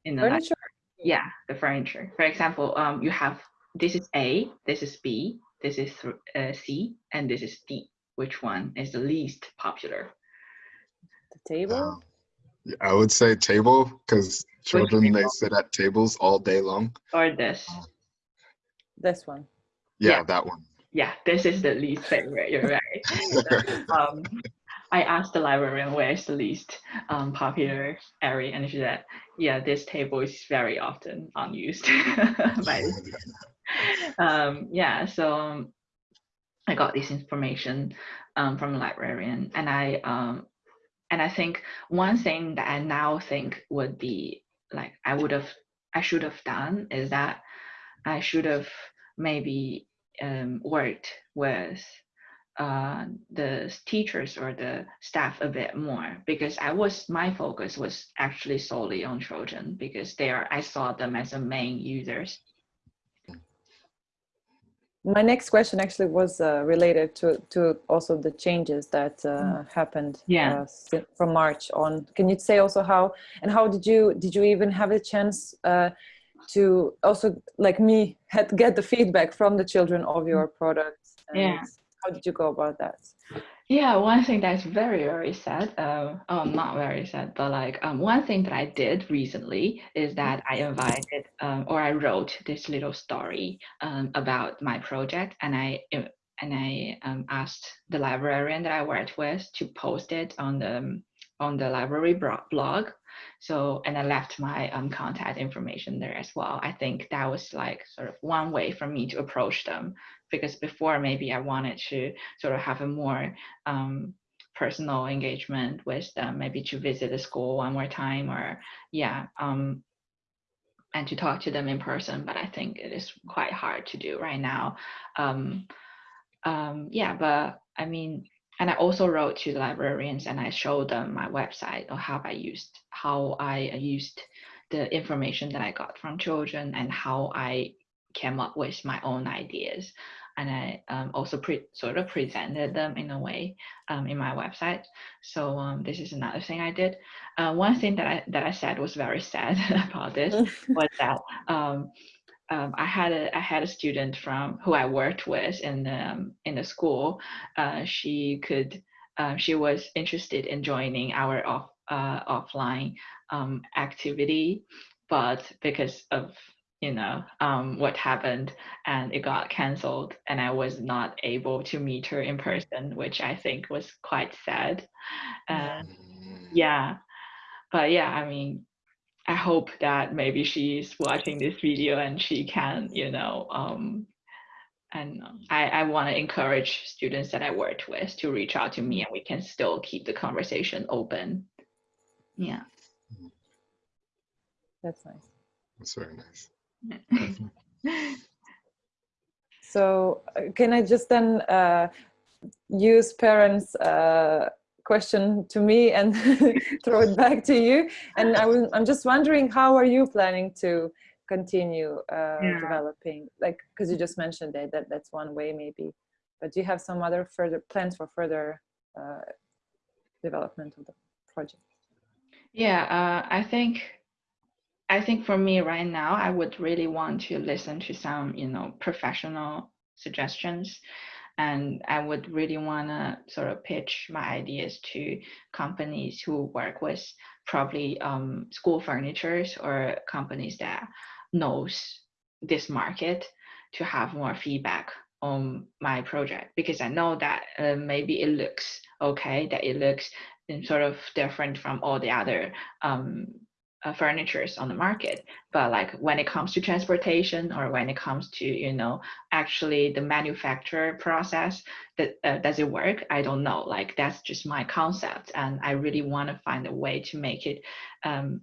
in the Furniture? library. yeah the furniture for example um you have this is a this is b this is uh, C, and this is D. Which one is the least popular? The table? Yeah, I would say table because children they sit at tables all day long. Or this? This one. Yeah, Yeah. that one. Yeah, this is the least favorite. You're right. [laughs] um, I asked the librarian where is the least um, popular area, and she said, "Yeah, this table is very often unused." [laughs] by um, yeah, so um, I got this information um, from the librarian, and I um, and I think one thing that I now think would be like I would have I should have done is that I should have maybe um, worked with uh, the teachers or the staff a bit more because I was my focus was actually solely on children because they are I saw them as the main users. My next question actually was uh, related to, to also the changes that uh, happened Yeah. uh, from March on. Can you say also how and how did you did you even have a chance uh, to also like me had get the feedback from the children of your products? Yeah. How did you go about that? Yeah, one thing that's very, very sad, uh, oh, not very sad, but like um, one thing that I did recently is that I invited um, or I wrote this little story um, about my project and I uh, and I um, asked the librarian that I worked with to post it on the on the library blog. So and I left my um, contact information there as well. I think that was like sort of one way for me to approach them because before maybe I wanted to sort of have a more um, personal engagement with them, maybe to visit the school one more time or yeah, um, and to talk to them in person. But I think it is quite hard to do right now. Um, um, yeah, but I mean, and I also wrote to the librarians and I showed them my website or how I used how I used the information that I got from children and how I came up with my own ideas and I um, also pre- sort of presented them in a way um, in my website. So um, this is another thing I did. Uh, one thing that I that I said was very sad [laughs] about this [laughs] was that um, I had a I had a student from who I worked with in the um, in the school. Uh, she could uh, she was interested in joining our off uh, offline um, activity, but because of you know um, what happened and it got canceled and i was not able to meet her in person which i think was quite sad. Uh, Mm, yeah. But yeah i mean i hope that maybe she's watching this video and she can you know um, and i, I want to encourage students that i worked with to reach out to me and we can still keep the conversation open yeah That's nice. That's very nice. [laughs] So uh, can I just then uh, use Perrin's uh, question to me and [laughs] throw it back to you? And I I'm just wondering, how are you planning to continue uh, Yeah. developing? Like, because you just mentioned that, that that's one way maybe, but do you have some other further plans for further uh, development of the project? Yeah, uh, I think I think for me right now, I would really want to listen to some, you know, professional suggestions. And I would really want to sort of pitch my ideas to companies who work with probably um, school furnitures or companies that knows this market to have more feedback on my project. Because I know that uh, maybe it looks okay, that it looks sort of different from all the other um, uh, furnitures on the market. But like when it comes to transportation or when it comes to you know actually the manufacture process that uh, does it work? I don't know. Like that's just my concept. And i really want to find a way to make it um,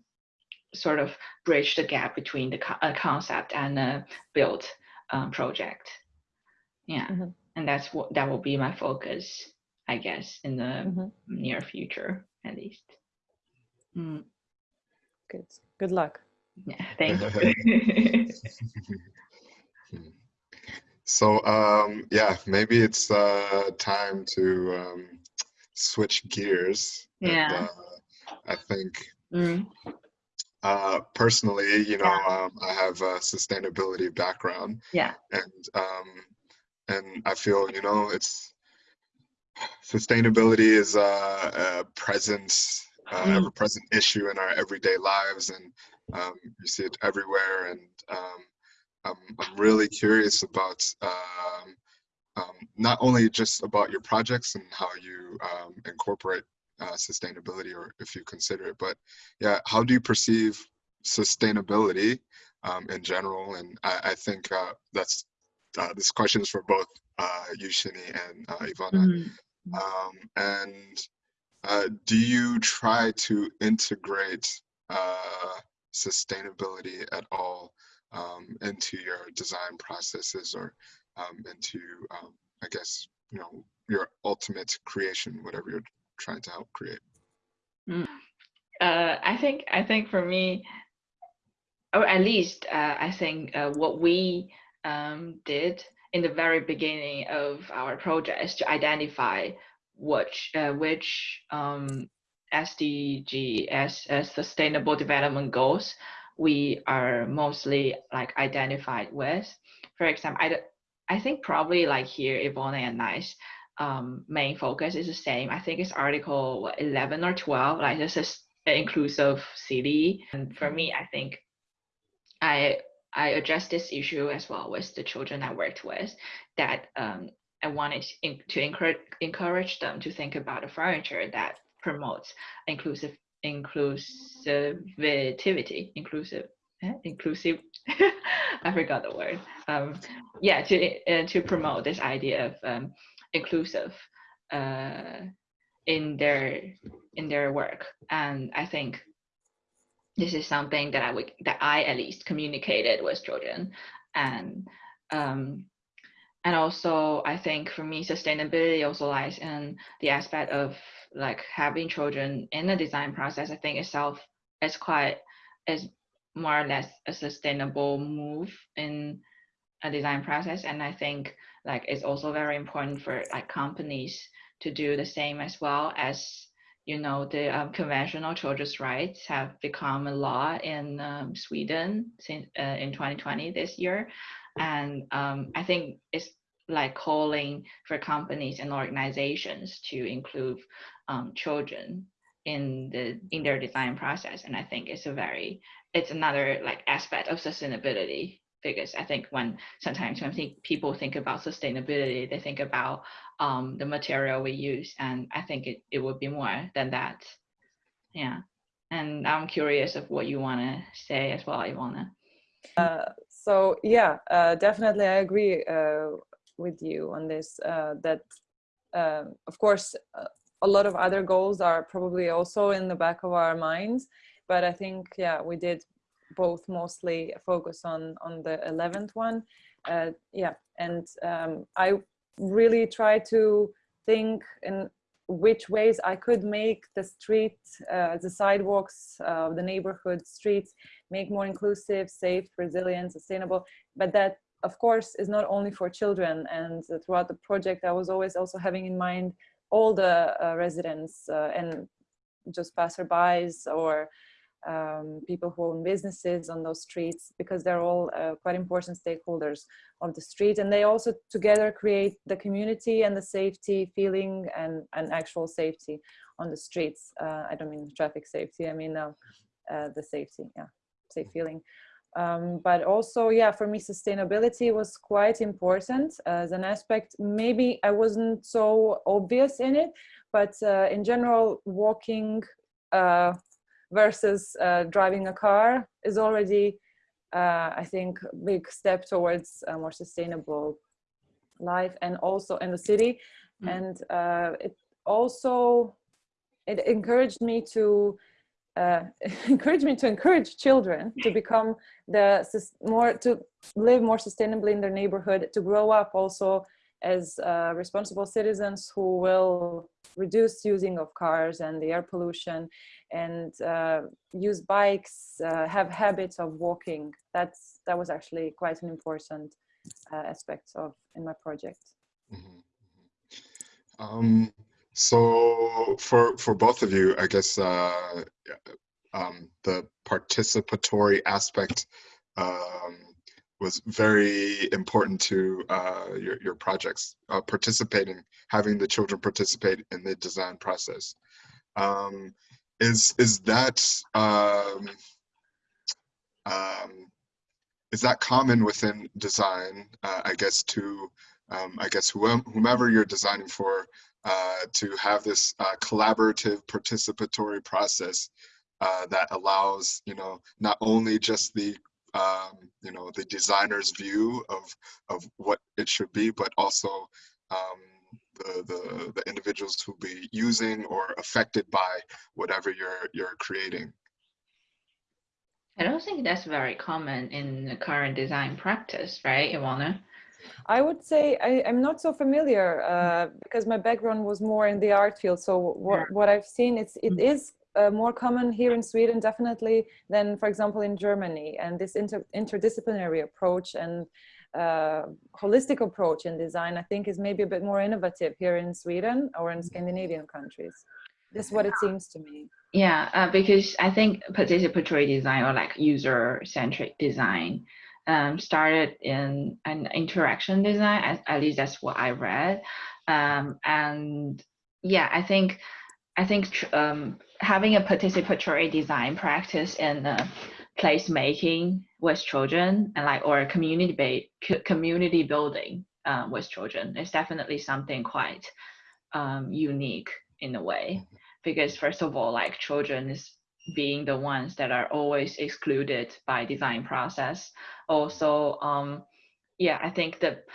sort of bridge the gap between the co uh, concept and a built um, project. Yeah. Mm -hmm. and that's what that will be my focus i guess in the mm -hmm. near future at least. Mm. Good. Good luck. Yeah, thank [laughs] you. so um, yeah, maybe it's uh, time to um, switch gears. Yeah. And, uh, I think mm. uh, personally, you know, yeah. um, I have a sustainability background. Yeah. And um, and I feel, you know, it's sustainability is a, a presence uh, mm. ever-present issue in our everyday lives, and um, you see it everywhere. And um, I'm, I'm really curious about um, um, not only just about your projects and how you um, incorporate uh, sustainability, or if you consider it, but yeah, how do you perceive sustainability in general? And I, I think uh, that's uh, this question is for both uh, Yushini and uh, Ivana. Mm -hmm. um, and uh, do you try to integrate uh, sustainability at all um, into your design processes or um, into, um, I guess, you know, your ultimate creation, whatever you're trying to help create? Mm. Uh, I think I think for me, or at least uh, I think uh, what we um, did in the very beginning of our project is to identify which uh, which um, SDG as, as sustainable development goals we are mostly like identified with. For example, I, I think probably like here Ivana and Nice um, main focus is the same. I think it's article what, 11 or 12, like this is inclusive city. And for me, I think I I address this issue as well with the children I worked with that um, I wanted to encourage encourage them to think about a furniture that promotes inclusive inclusivity, inclusive, eh? inclusive. [laughs] I forgot the word. Um, yeah, to uh, to promote this idea of um, inclusive uh, in their in their work, and I think this is something that I would that I at least communicated with children, and um, and also i think for me sustainability also lies in the aspect of like having children in the design process. I think itself is quite is more or less a sustainable move in a design process. And i think like it's also very important for like companies to do the same as well as you know the um, conventional children's rights have become a law in um, sweden since uh, in 2020 this year and um, I think it's like calling for companies and organizations to include um, children in the in their design process. And I think it's a very it's another like aspect of sustainability because I think when sometimes when think, people think about sustainability, they think about um, the material we use, and I think it, it would be more than that. Yeah, and I'm curious of what you want to say as well, Ivana. Uh, so yeah, uh, definitely I agree uh, with you on this, uh, that uh, of course, uh, a lot of other goals are probably also in the back of our minds, but I think, yeah, we did both mostly focus on, on the 11th one. yeah, and um, I really try to think in which ways I could make the street, uh, the sidewalks, uh, the neighborhood streets, make more inclusive, safe, resilient, sustainable, but that of course is not only for children. And throughout the project I was always also having in mind all the uh, residents uh, and just passerbys or um, people who own businesses on those streets because they're all uh, quite important stakeholders of the street and they also together create the community and the safety feeling and, and actual safety on the streets. Uh, I don't mean traffic safety, I mean uh, uh the safety, yeah, safe feeling. Um, but also, yeah, for me, sustainability was quite important as an aspect. Maybe I wasn't so obvious in it, but uh, in general, walking uh, versus uh, driving a car is already, uh, I think, a big step towards a more sustainable life and also in the city. Mm. And uh, it also, it encouraged me to uh, [laughs] encourage me to encourage children to become the more to live more sustainably in their neighborhood to grow up also as uh, responsible citizens who will reduce using of cars and the air pollution and uh, use bikes, uh, have habits of walking. That's that was actually quite an important uh, aspect of in my project. Mm -hmm. um, so for for both of you, I guess uh, um, the participatory aspect um, was very important to uh, your, your projects, uh, participating, having the children participate in the design process. Um, is, is that, um, um, is that common within design, uh, I guess, to, um, I guess, whomever you're designing for, uh, to have this uh, collaborative participatory process uh, that allows, you know, not only just the um, you know, the designer's view of, of what it should be, but also um, the, the, the individuals who be using or affected by whatever you're, you're creating. I don't think that's very common in the current design practice, right, Ivana? I would say I, am not so familiar uh, because my background was more in the art field. So what, what I've seen, it's, it mm. is uh, more common here in Sweden, definitely, than, for example, in Germany. And this inter interdisciplinary approach and uh, holistic approach in design, I think, is maybe a bit more innovative here in Sweden or in Scandinavian countries. This is what it seems to me. Yeah, uh, because I think participatory design or like user-centric design um, started in an interaction design, at, at, least that's what I read. Um, and yeah, I think I think um, having a participatory design practice in uh, placemaking with children and like or community community building uh, with children is definitely something quite um, unique in a way. Because first of all like children is being the ones that are always excluded by design process. Also um, yeah i think that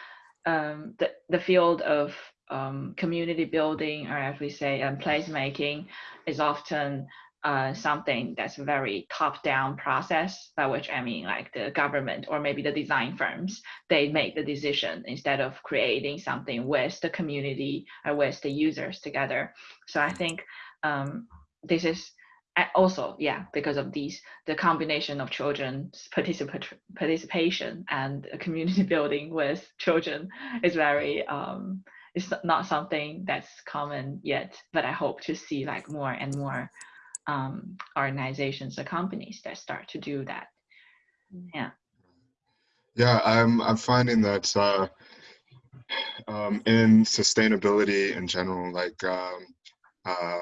um, the, the field of um, community building, or as we say, um, placemaking, is often uh, something that's a very top-down process, by which I mean like the government or maybe the design firms, they make the decision instead of creating something with the community or with the users together. So I think um, this is also, yeah, because of these, the combination of children's participation and community [laughs] building with children is very um, it's not something that's common yet, but I hope to see like more and more um, organizations or companies that start to do that. Mm. Yeah. Yeah, I'm I'm finding that uh, um, in sustainability in general, like um, uh,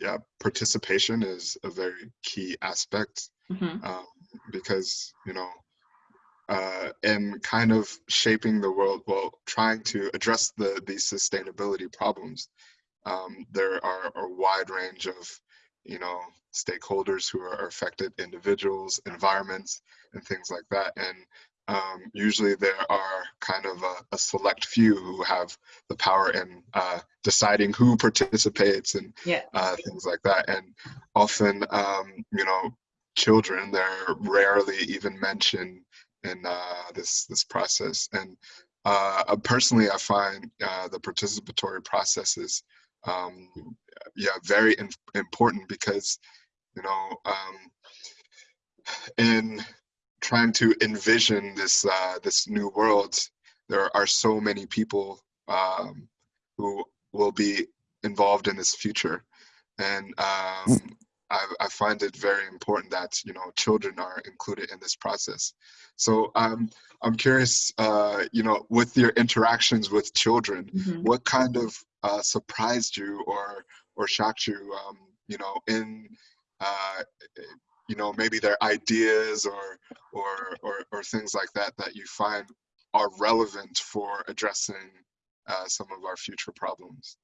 yeah, participation is a very key aspect mm -hmm. um, because you know uh, and kind of shaping the world while trying to address the these sustainability problems. Um, there are a wide range of, you know, stakeholders who are affected, individuals, environments, and things like that. And um, usually there are kind of a, a, select few who have the power in uh, deciding who participates and yeah. uh, things like that. And often, um, you know, children, they're rarely even mentioned in uh, this this process. And uh, personally, I find uh, the participatory processes, um, yeah, very important because, you know, um, in trying to envision this uh, this new world, there are so many people um, who will be involved in this future, and um, I, I find it very important that you know children are included in this process. So um, I'm curious, uh, you know, with your interactions with children, Mhm. what kind of uh, surprised you or or shocked you, um, you know, in uh, you know maybe their ideas or or or or things like that that you find are relevant for addressing uh, some of our future problems.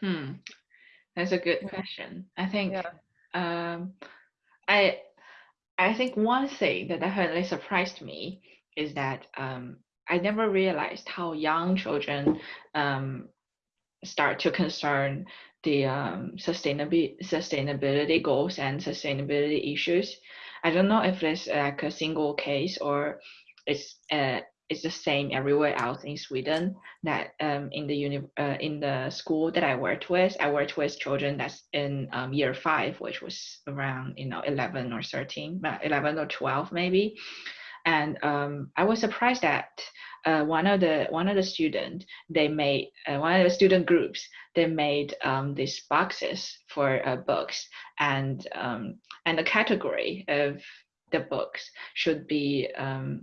Hmm. That's a good question. I think Yeah. um, I I think one thing that definitely surprised me is that um, I never realized how young children um, start to concern the um, sustainability sustainability goals and sustainability issues. I don't know if it's like a single case or it's uh, it's the same everywhere else in Sweden. That um, in the uni uh, in the school that I worked with, I worked with children that's in um, year five, which was around you know eleven or thirteen, uh, eleven or twelve maybe. And um, I was surprised that uh, one of the one of the student they made uh, one of the student groups they made um, these boxes for uh, books and um, and the category of the books should be um,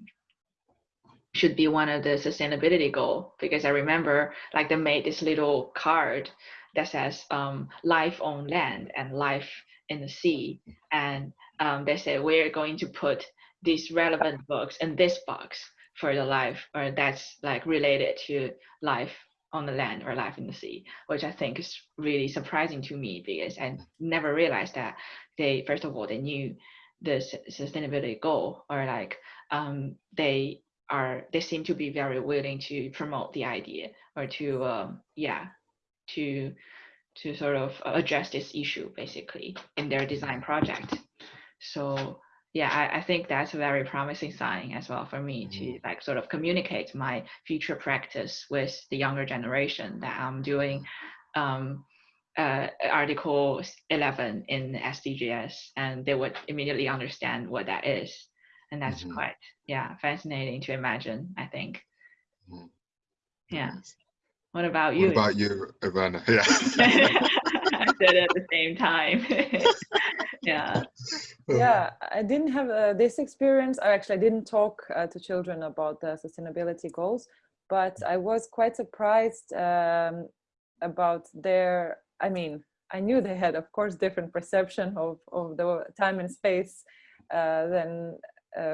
should be one of the sustainability goal because I remember like they made this little card that says um, life on land and life in the sea and um, they said we're going to put these relevant books in this box for the life or that's like related to life on the land or life in the sea which i think is really surprising to me because i never realized that they first of all they knew the sustainability goal or like um, they are they seem to be very willing to promote the idea or to um, yeah to to sort of address this issue basically in their design project. So yeah I, I think that's a very promising sign as well for me to like sort of communicate my future practice with the younger generation that i'm doing um, uh, article 11 in sdgs and they would immediately understand what that is and that's Mhm. quite yeah fascinating to imagine i think Mhm. yeah Nice. what about you? What about you, Ivana? [laughs] Yeah. [laughs] I said at the same time [laughs] yeah yeah i didn't have uh, this experience i actually didn't talk uh, to children about the sustainability goals but i was quite surprised um, about their i mean i knew they had of course different perception of, of the time and space uh, than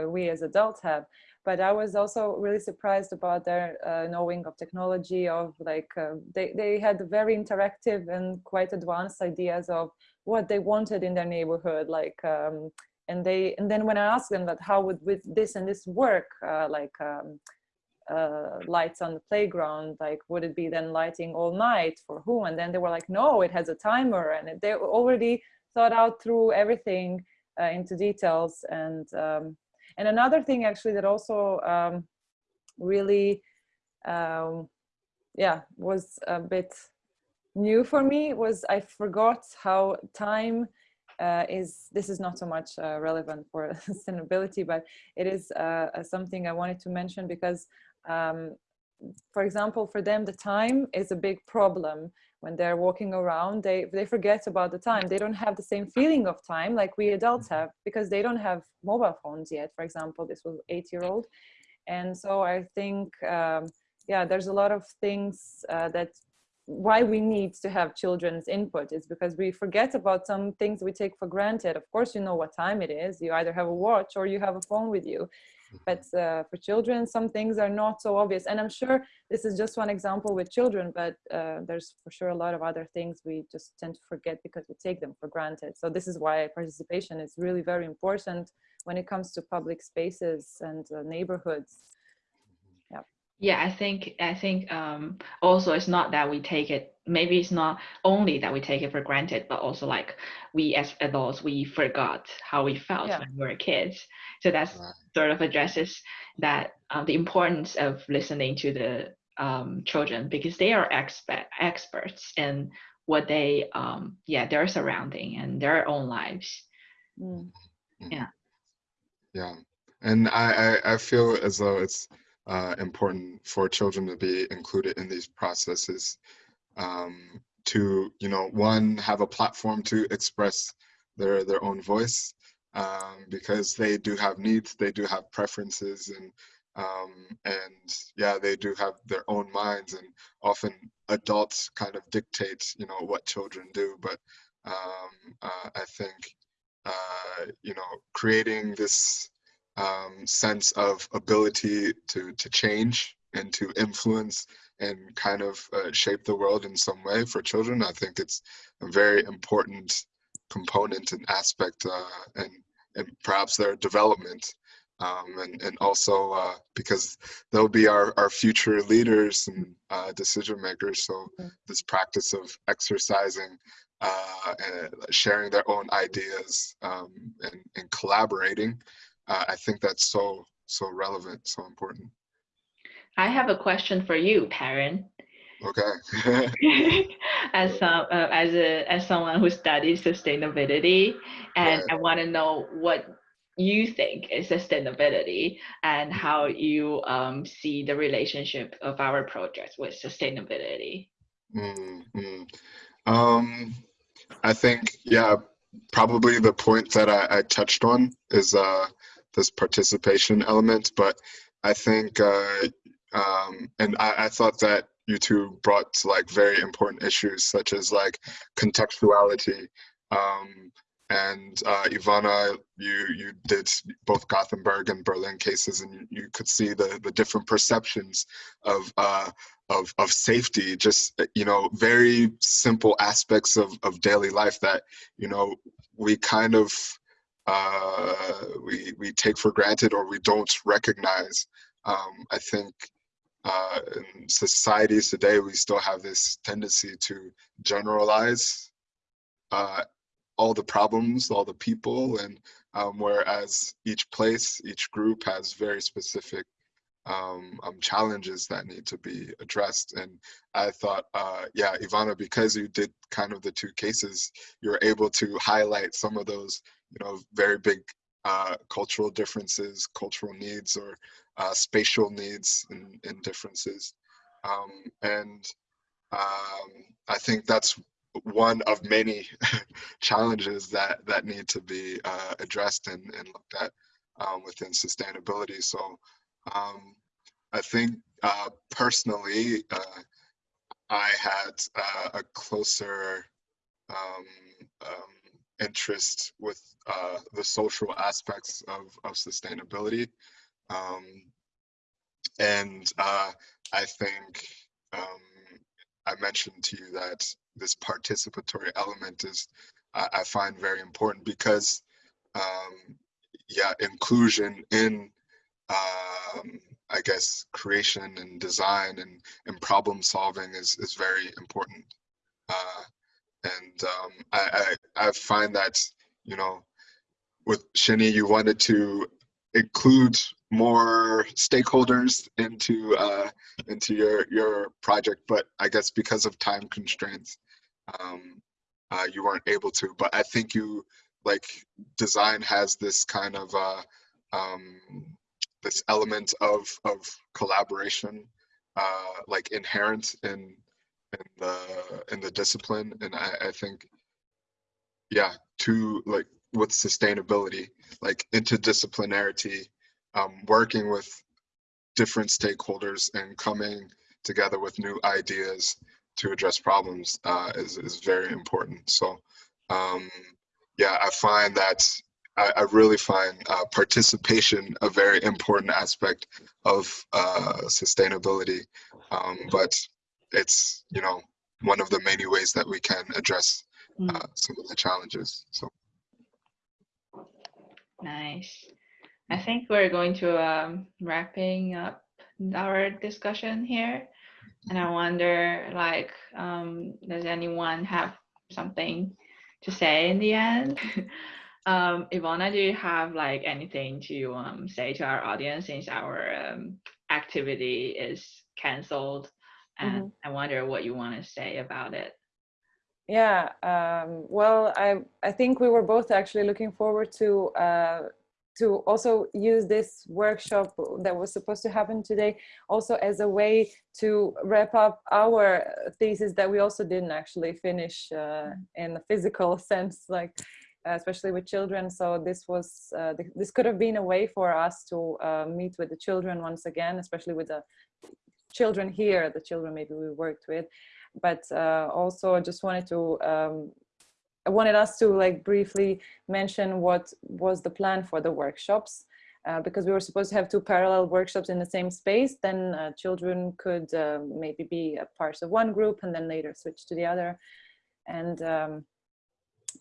we as adults have. But i was also really surprised about their uh, knowing of technology of like uh, they, they had very interactive and quite advanced ideas of what they wanted in their neighborhood like um, and they and then when i asked them that how would with this and this work uh, like um, uh, lights on the playground like would it be then lighting all night for who? And then they were like no it has a timer. And they already thought out through everything uh, into details. And um, and another thing actually that also um, really um, yeah was a bit new for me was I forgot how time uh, is, this is not so much uh, relevant for [laughs] sustainability, but it is uh, uh, something I wanted to mention because, um, for example, for them, the time is a big problem. When they're walking around, they, they forget about the time. They don't have the same feeling of time like we adults have because they don't have mobile phones yet. For example, this was eight year old. And so I think, um, yeah, there's a lot of things uh, that why we need to have children's input is because we forget about some things we take for granted. Of course, you know what time it is. You either have a watch or you have a phone with you. But uh, for children, some things are not so obvious. And I'm sure this is just one example with children, but uh, there's for sure a lot of other things we just tend to forget because we take them for granted. So this is why participation is really very important when it comes to public spaces and uh, neighborhoods. Yeah, I think I think um, also it's not that we take it. Maybe it's not only that we take it for granted, but also like we as adults we forgot how we felt Yeah. when we were kids. So that's Right. sort of addresses that uh, the importance of listening to the um, children because they are expert experts in what they um, yeah their surrounding and their own lives. Mm. Yeah, and I, I, I feel as though it's uh, important for children to be included in these processes um, to you know one have a platform to express their their own voice um, because they do have needs, they do have preferences, and um, and yeah, they do have their own minds, and often adults kind of dictate you know what children do, but um, uh, I think uh, you know creating this um, sense of ability to to change and to influence and kind of uh, shape the world in some way for children. I think it's a very important component and aspect uh, and, and perhaps their development. Um, and, and also uh, because they'll be our, our future leaders and uh, decision makers. So this practice of exercising uh, sharing their own ideas um, and, and collaborating, uh, I think that's so, so relevant, so important. I have a question for you, Perrin. Okay. [laughs] as some uh, as a as someone who studies sustainability, and Right. I want to know what you think is sustainability and how you um, see the relationship of our projects with sustainability. Mm, mm. Um, I think, yeah, probably the point that I, I touched on is uh, this participation element, but I think, uh, um, and I, I thought that you two brought like very important issues such as like contextuality. Um, and uh, Ivana, you you did both Gothenburg and Berlin cases, and you, you could see the the different perceptions of uh, of of safety. Just you know, very simple aspects of of daily life that you know we kind of uh, we we take for granted or we don't recognize. Um, I think uh, in societies today, we still have this tendency to generalize uh, all the problems, all the people, and um, whereas each place, each group has very specific um, um, challenges that need to be addressed. And I thought, uh, yeah, Ivana, because you did kind of the two cases, you're able to highlight some of those, you know, very big uh, cultural differences, cultural needs, or uh, spatial needs and, and differences. Um, and um, I think that's one of many [laughs] challenges that that need to be uh, addressed and, and looked at um, within sustainability. So um, I think uh, personally, uh, I had uh, a closer um, um, interest with uh, the social aspects of, of sustainability. Um, and uh, I think um, I mentioned to you that this participatory element is I, I find very important because um, yeah, inclusion in um, I guess creation and design and, and problem solving is, is very important. Uh, and um, I, I, I find that, you know, with Xinyi, you wanted to include more stakeholders into uh, into your your project, but I guess because of time constraints, um, uh, you weren't able to. But I think you like design has this kind of uh, um, this element of of collaboration, uh, like inherent in in the in the discipline, and I, I think, yeah, to like with sustainability, like interdisciplinarity, um, working with different stakeholders and coming together with new ideas to address problems uh, is, is very important. So um, yeah, I find that I, I really find uh, participation a very important aspect of uh, sustainability. Um, but it's, you know, one of the many ways that we can address Mm, uh, some of the challenges. So nice. I think we're going to um, wrapping up our discussion here. And I wonder, like, um, does anyone have something to say in the end? [laughs] um, Ivana, do you have like anything to um, say to our audience since our um, activity is canceled? And I wonder what you want to say about it. Yeah, um, well, I I think we were both actually looking forward to uh, to also use this workshop that was supposed to happen today also as a way to wrap up our thesis that we also didn't actually finish uh, in a physical [laughs] sense like uh, especially with children. So this was uh, th this could have been a way for us to uh, meet with the children once again especially with the children here the children maybe we worked with but uh, also I just wanted to um, I wanted us to like briefly mention what was the plan for the workshops uh, because we were supposed to have two parallel workshops in the same space then uh, children could uh, maybe be a part of one group and then later switch to the other. And um,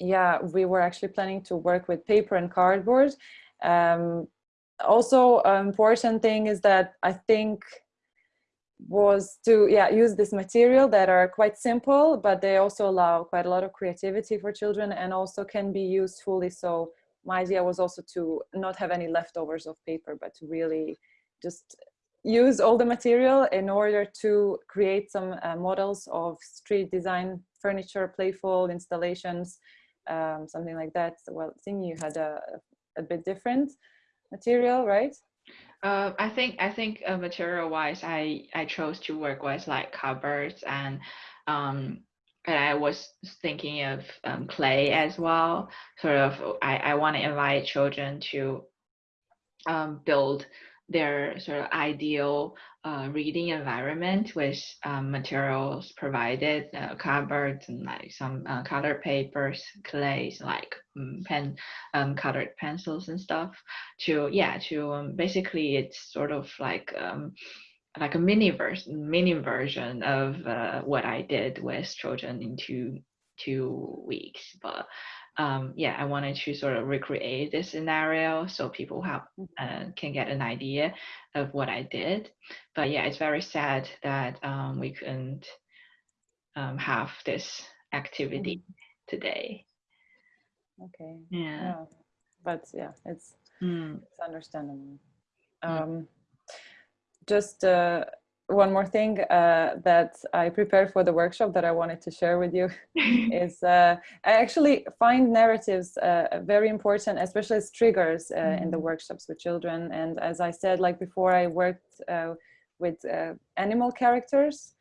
yeah we were actually planning to work with paper and cardboard. Um, also an important thing is that I think was to yeah use this material that are quite simple but they also allow quite a lot of creativity for children and also can be used fully. So my idea was also to not have any leftovers of paper but to really just use all the material in order to create some uh, models of street design furniture playful installations um, something like that. Well I think you had a, a bit different material right uh, I think I think uh, material wise, I I chose to work with like cupboards and um, and I was thinking of um, clay as well. Sort of, I I want to invite children to um, build their sort of ideal uh, reading environment with um, materials provided, uh, cupboards and like some uh, colored papers, clays, like um, pen, um, colored pencils and stuff. To yeah, to um, basically it's sort of like um, like a mini version, mini version of uh, what I did with children in two two weeks, but um, yeah, I wanted to sort of recreate this scenario so people have mm. uh, can get an idea of what I did. But yeah, it's very sad that um, we couldn't um, have this activity mm today. Okay. Yeah. yeah. But yeah, it's mm. it's understandable. Mm. Um, just uh, one more thing uh, that I prepared for the workshop that I wanted to share with you [laughs] is uh, I actually find narratives uh, very important, especially as triggers mm -hmm. in the mm-hmm. workshops with children. And as I said, like before, I worked uh, with uh, animal characters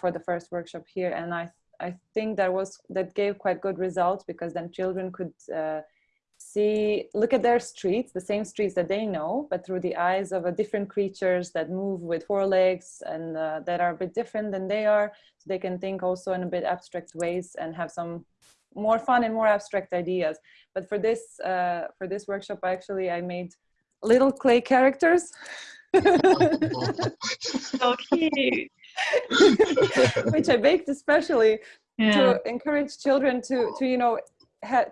for the first workshop here, and I I think that was that gave quite good results because then children could see, look at their streets, the same streets that they know, but through the eyes of a different creatures that move with four legs and uh, that are a bit different than they are. So they can think also in a bit abstract ways and have some more fun and more abstract ideas. But for this, uh, for this workshop, actually, I made little clay characters. [laughs] so cute. [laughs] Which I baked especially yeah. to encourage children to, to, you know,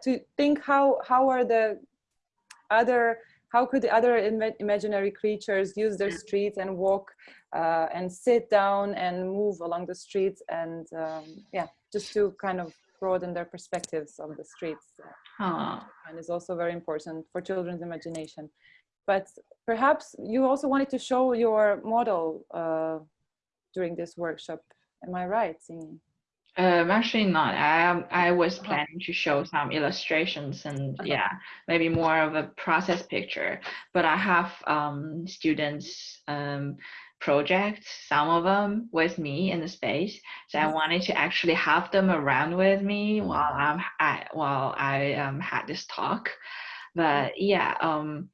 to think how how are the other how could the other Im imaginary creatures use their streets and walk uh, and sit down and move along the streets and um, yeah just to kind of broaden their perspectives of the streets Aww. and is also very important for children's imagination but perhaps you also wanted to show your model uh, during this workshop am I right Xinyi? Um, actually not. I I was planning to show some illustrations and Uh-huh. yeah, maybe more of a process picture. But I have um, students um, projects, some of them with me in the space. So I Mhm. wanted to actually have them around with me while I'm I, while I um, had this talk. But yeah, um,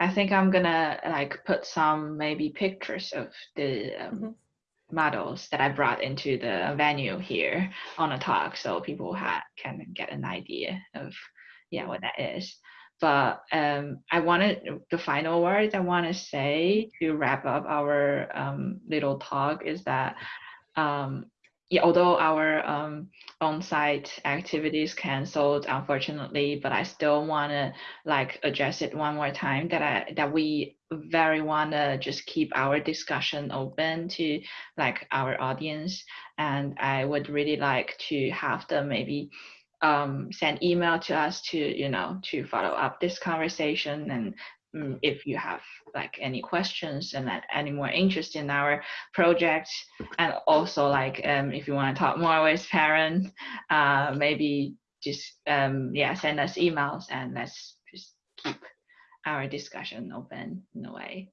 I think I'm gonna like put some maybe pictures of the um, Mhm models that I brought into the venue here on a talk so people ha- can get an idea of yeah what that is. But um, I wanted the final words I want to say to wrap up our um, little talk is that um, yeah, although our um, on-site activities canceled, unfortunately, but I still want to like address it one more time that I that we very want to just keep our discussion open to like our audience, and I would really like to have them maybe um, send email to us to you know to follow up this conversation. And Mm, if you have like any questions and any more interest in our project. And also like um, if you want to talk more with parents uh, maybe just um, yeah send us emails and let's just keep our discussion open in a way.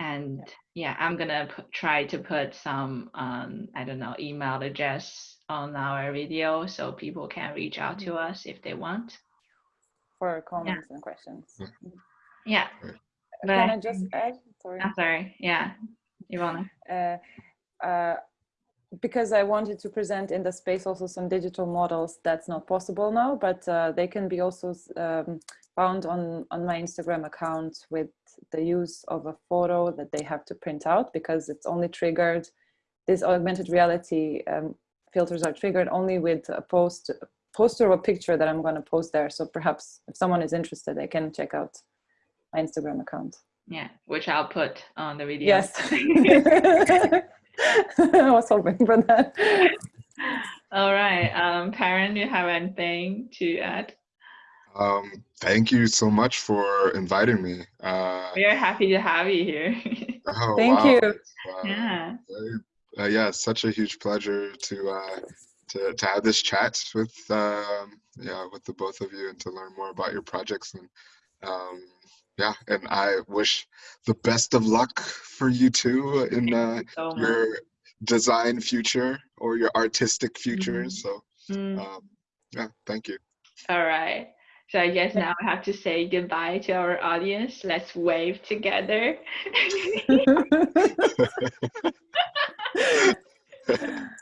And yeah, I'm gonna put, try to put some um, I don't know email address on our video so people can reach out to us if they want. For comments and questions. Yeah. Can I But- just add? Sorry. I'm sorry. Yeah, Ivana. uh, uh, because I wanted to present in the space also some digital models that's not possible now, but uh, they can be also um, found on, on my Instagram account with the use of a photo that they have to print out because it's only triggered, this augmented reality um, filters are triggered only with a post, poster or a picture that I'm gonna post there. So perhaps if someone is interested, they can check out my Instagram account. Yeah, which I'll put on the video. Yes. [laughs] [laughs] [laughs] I was hoping for that. All right. Um, Perrin, do you have anything to add? Um, thank you so much for inviting me. Uh, We are happy to have you here. [laughs] oh, Thank wow, you. it's, uh, yeah. very- uh, yeah, such a huge pleasure to uh, to to have this chat with um, yeah with the both of you and to learn more about your projects and um, yeah, and I wish the best of luck for you too in uh, So much. your design future or your artistic future. Mhm. So Mm, um, yeah, thank you. all right. So I guess now I have to say goodbye to our audience. Let's wave together. [laughs] [laughs] [laughs]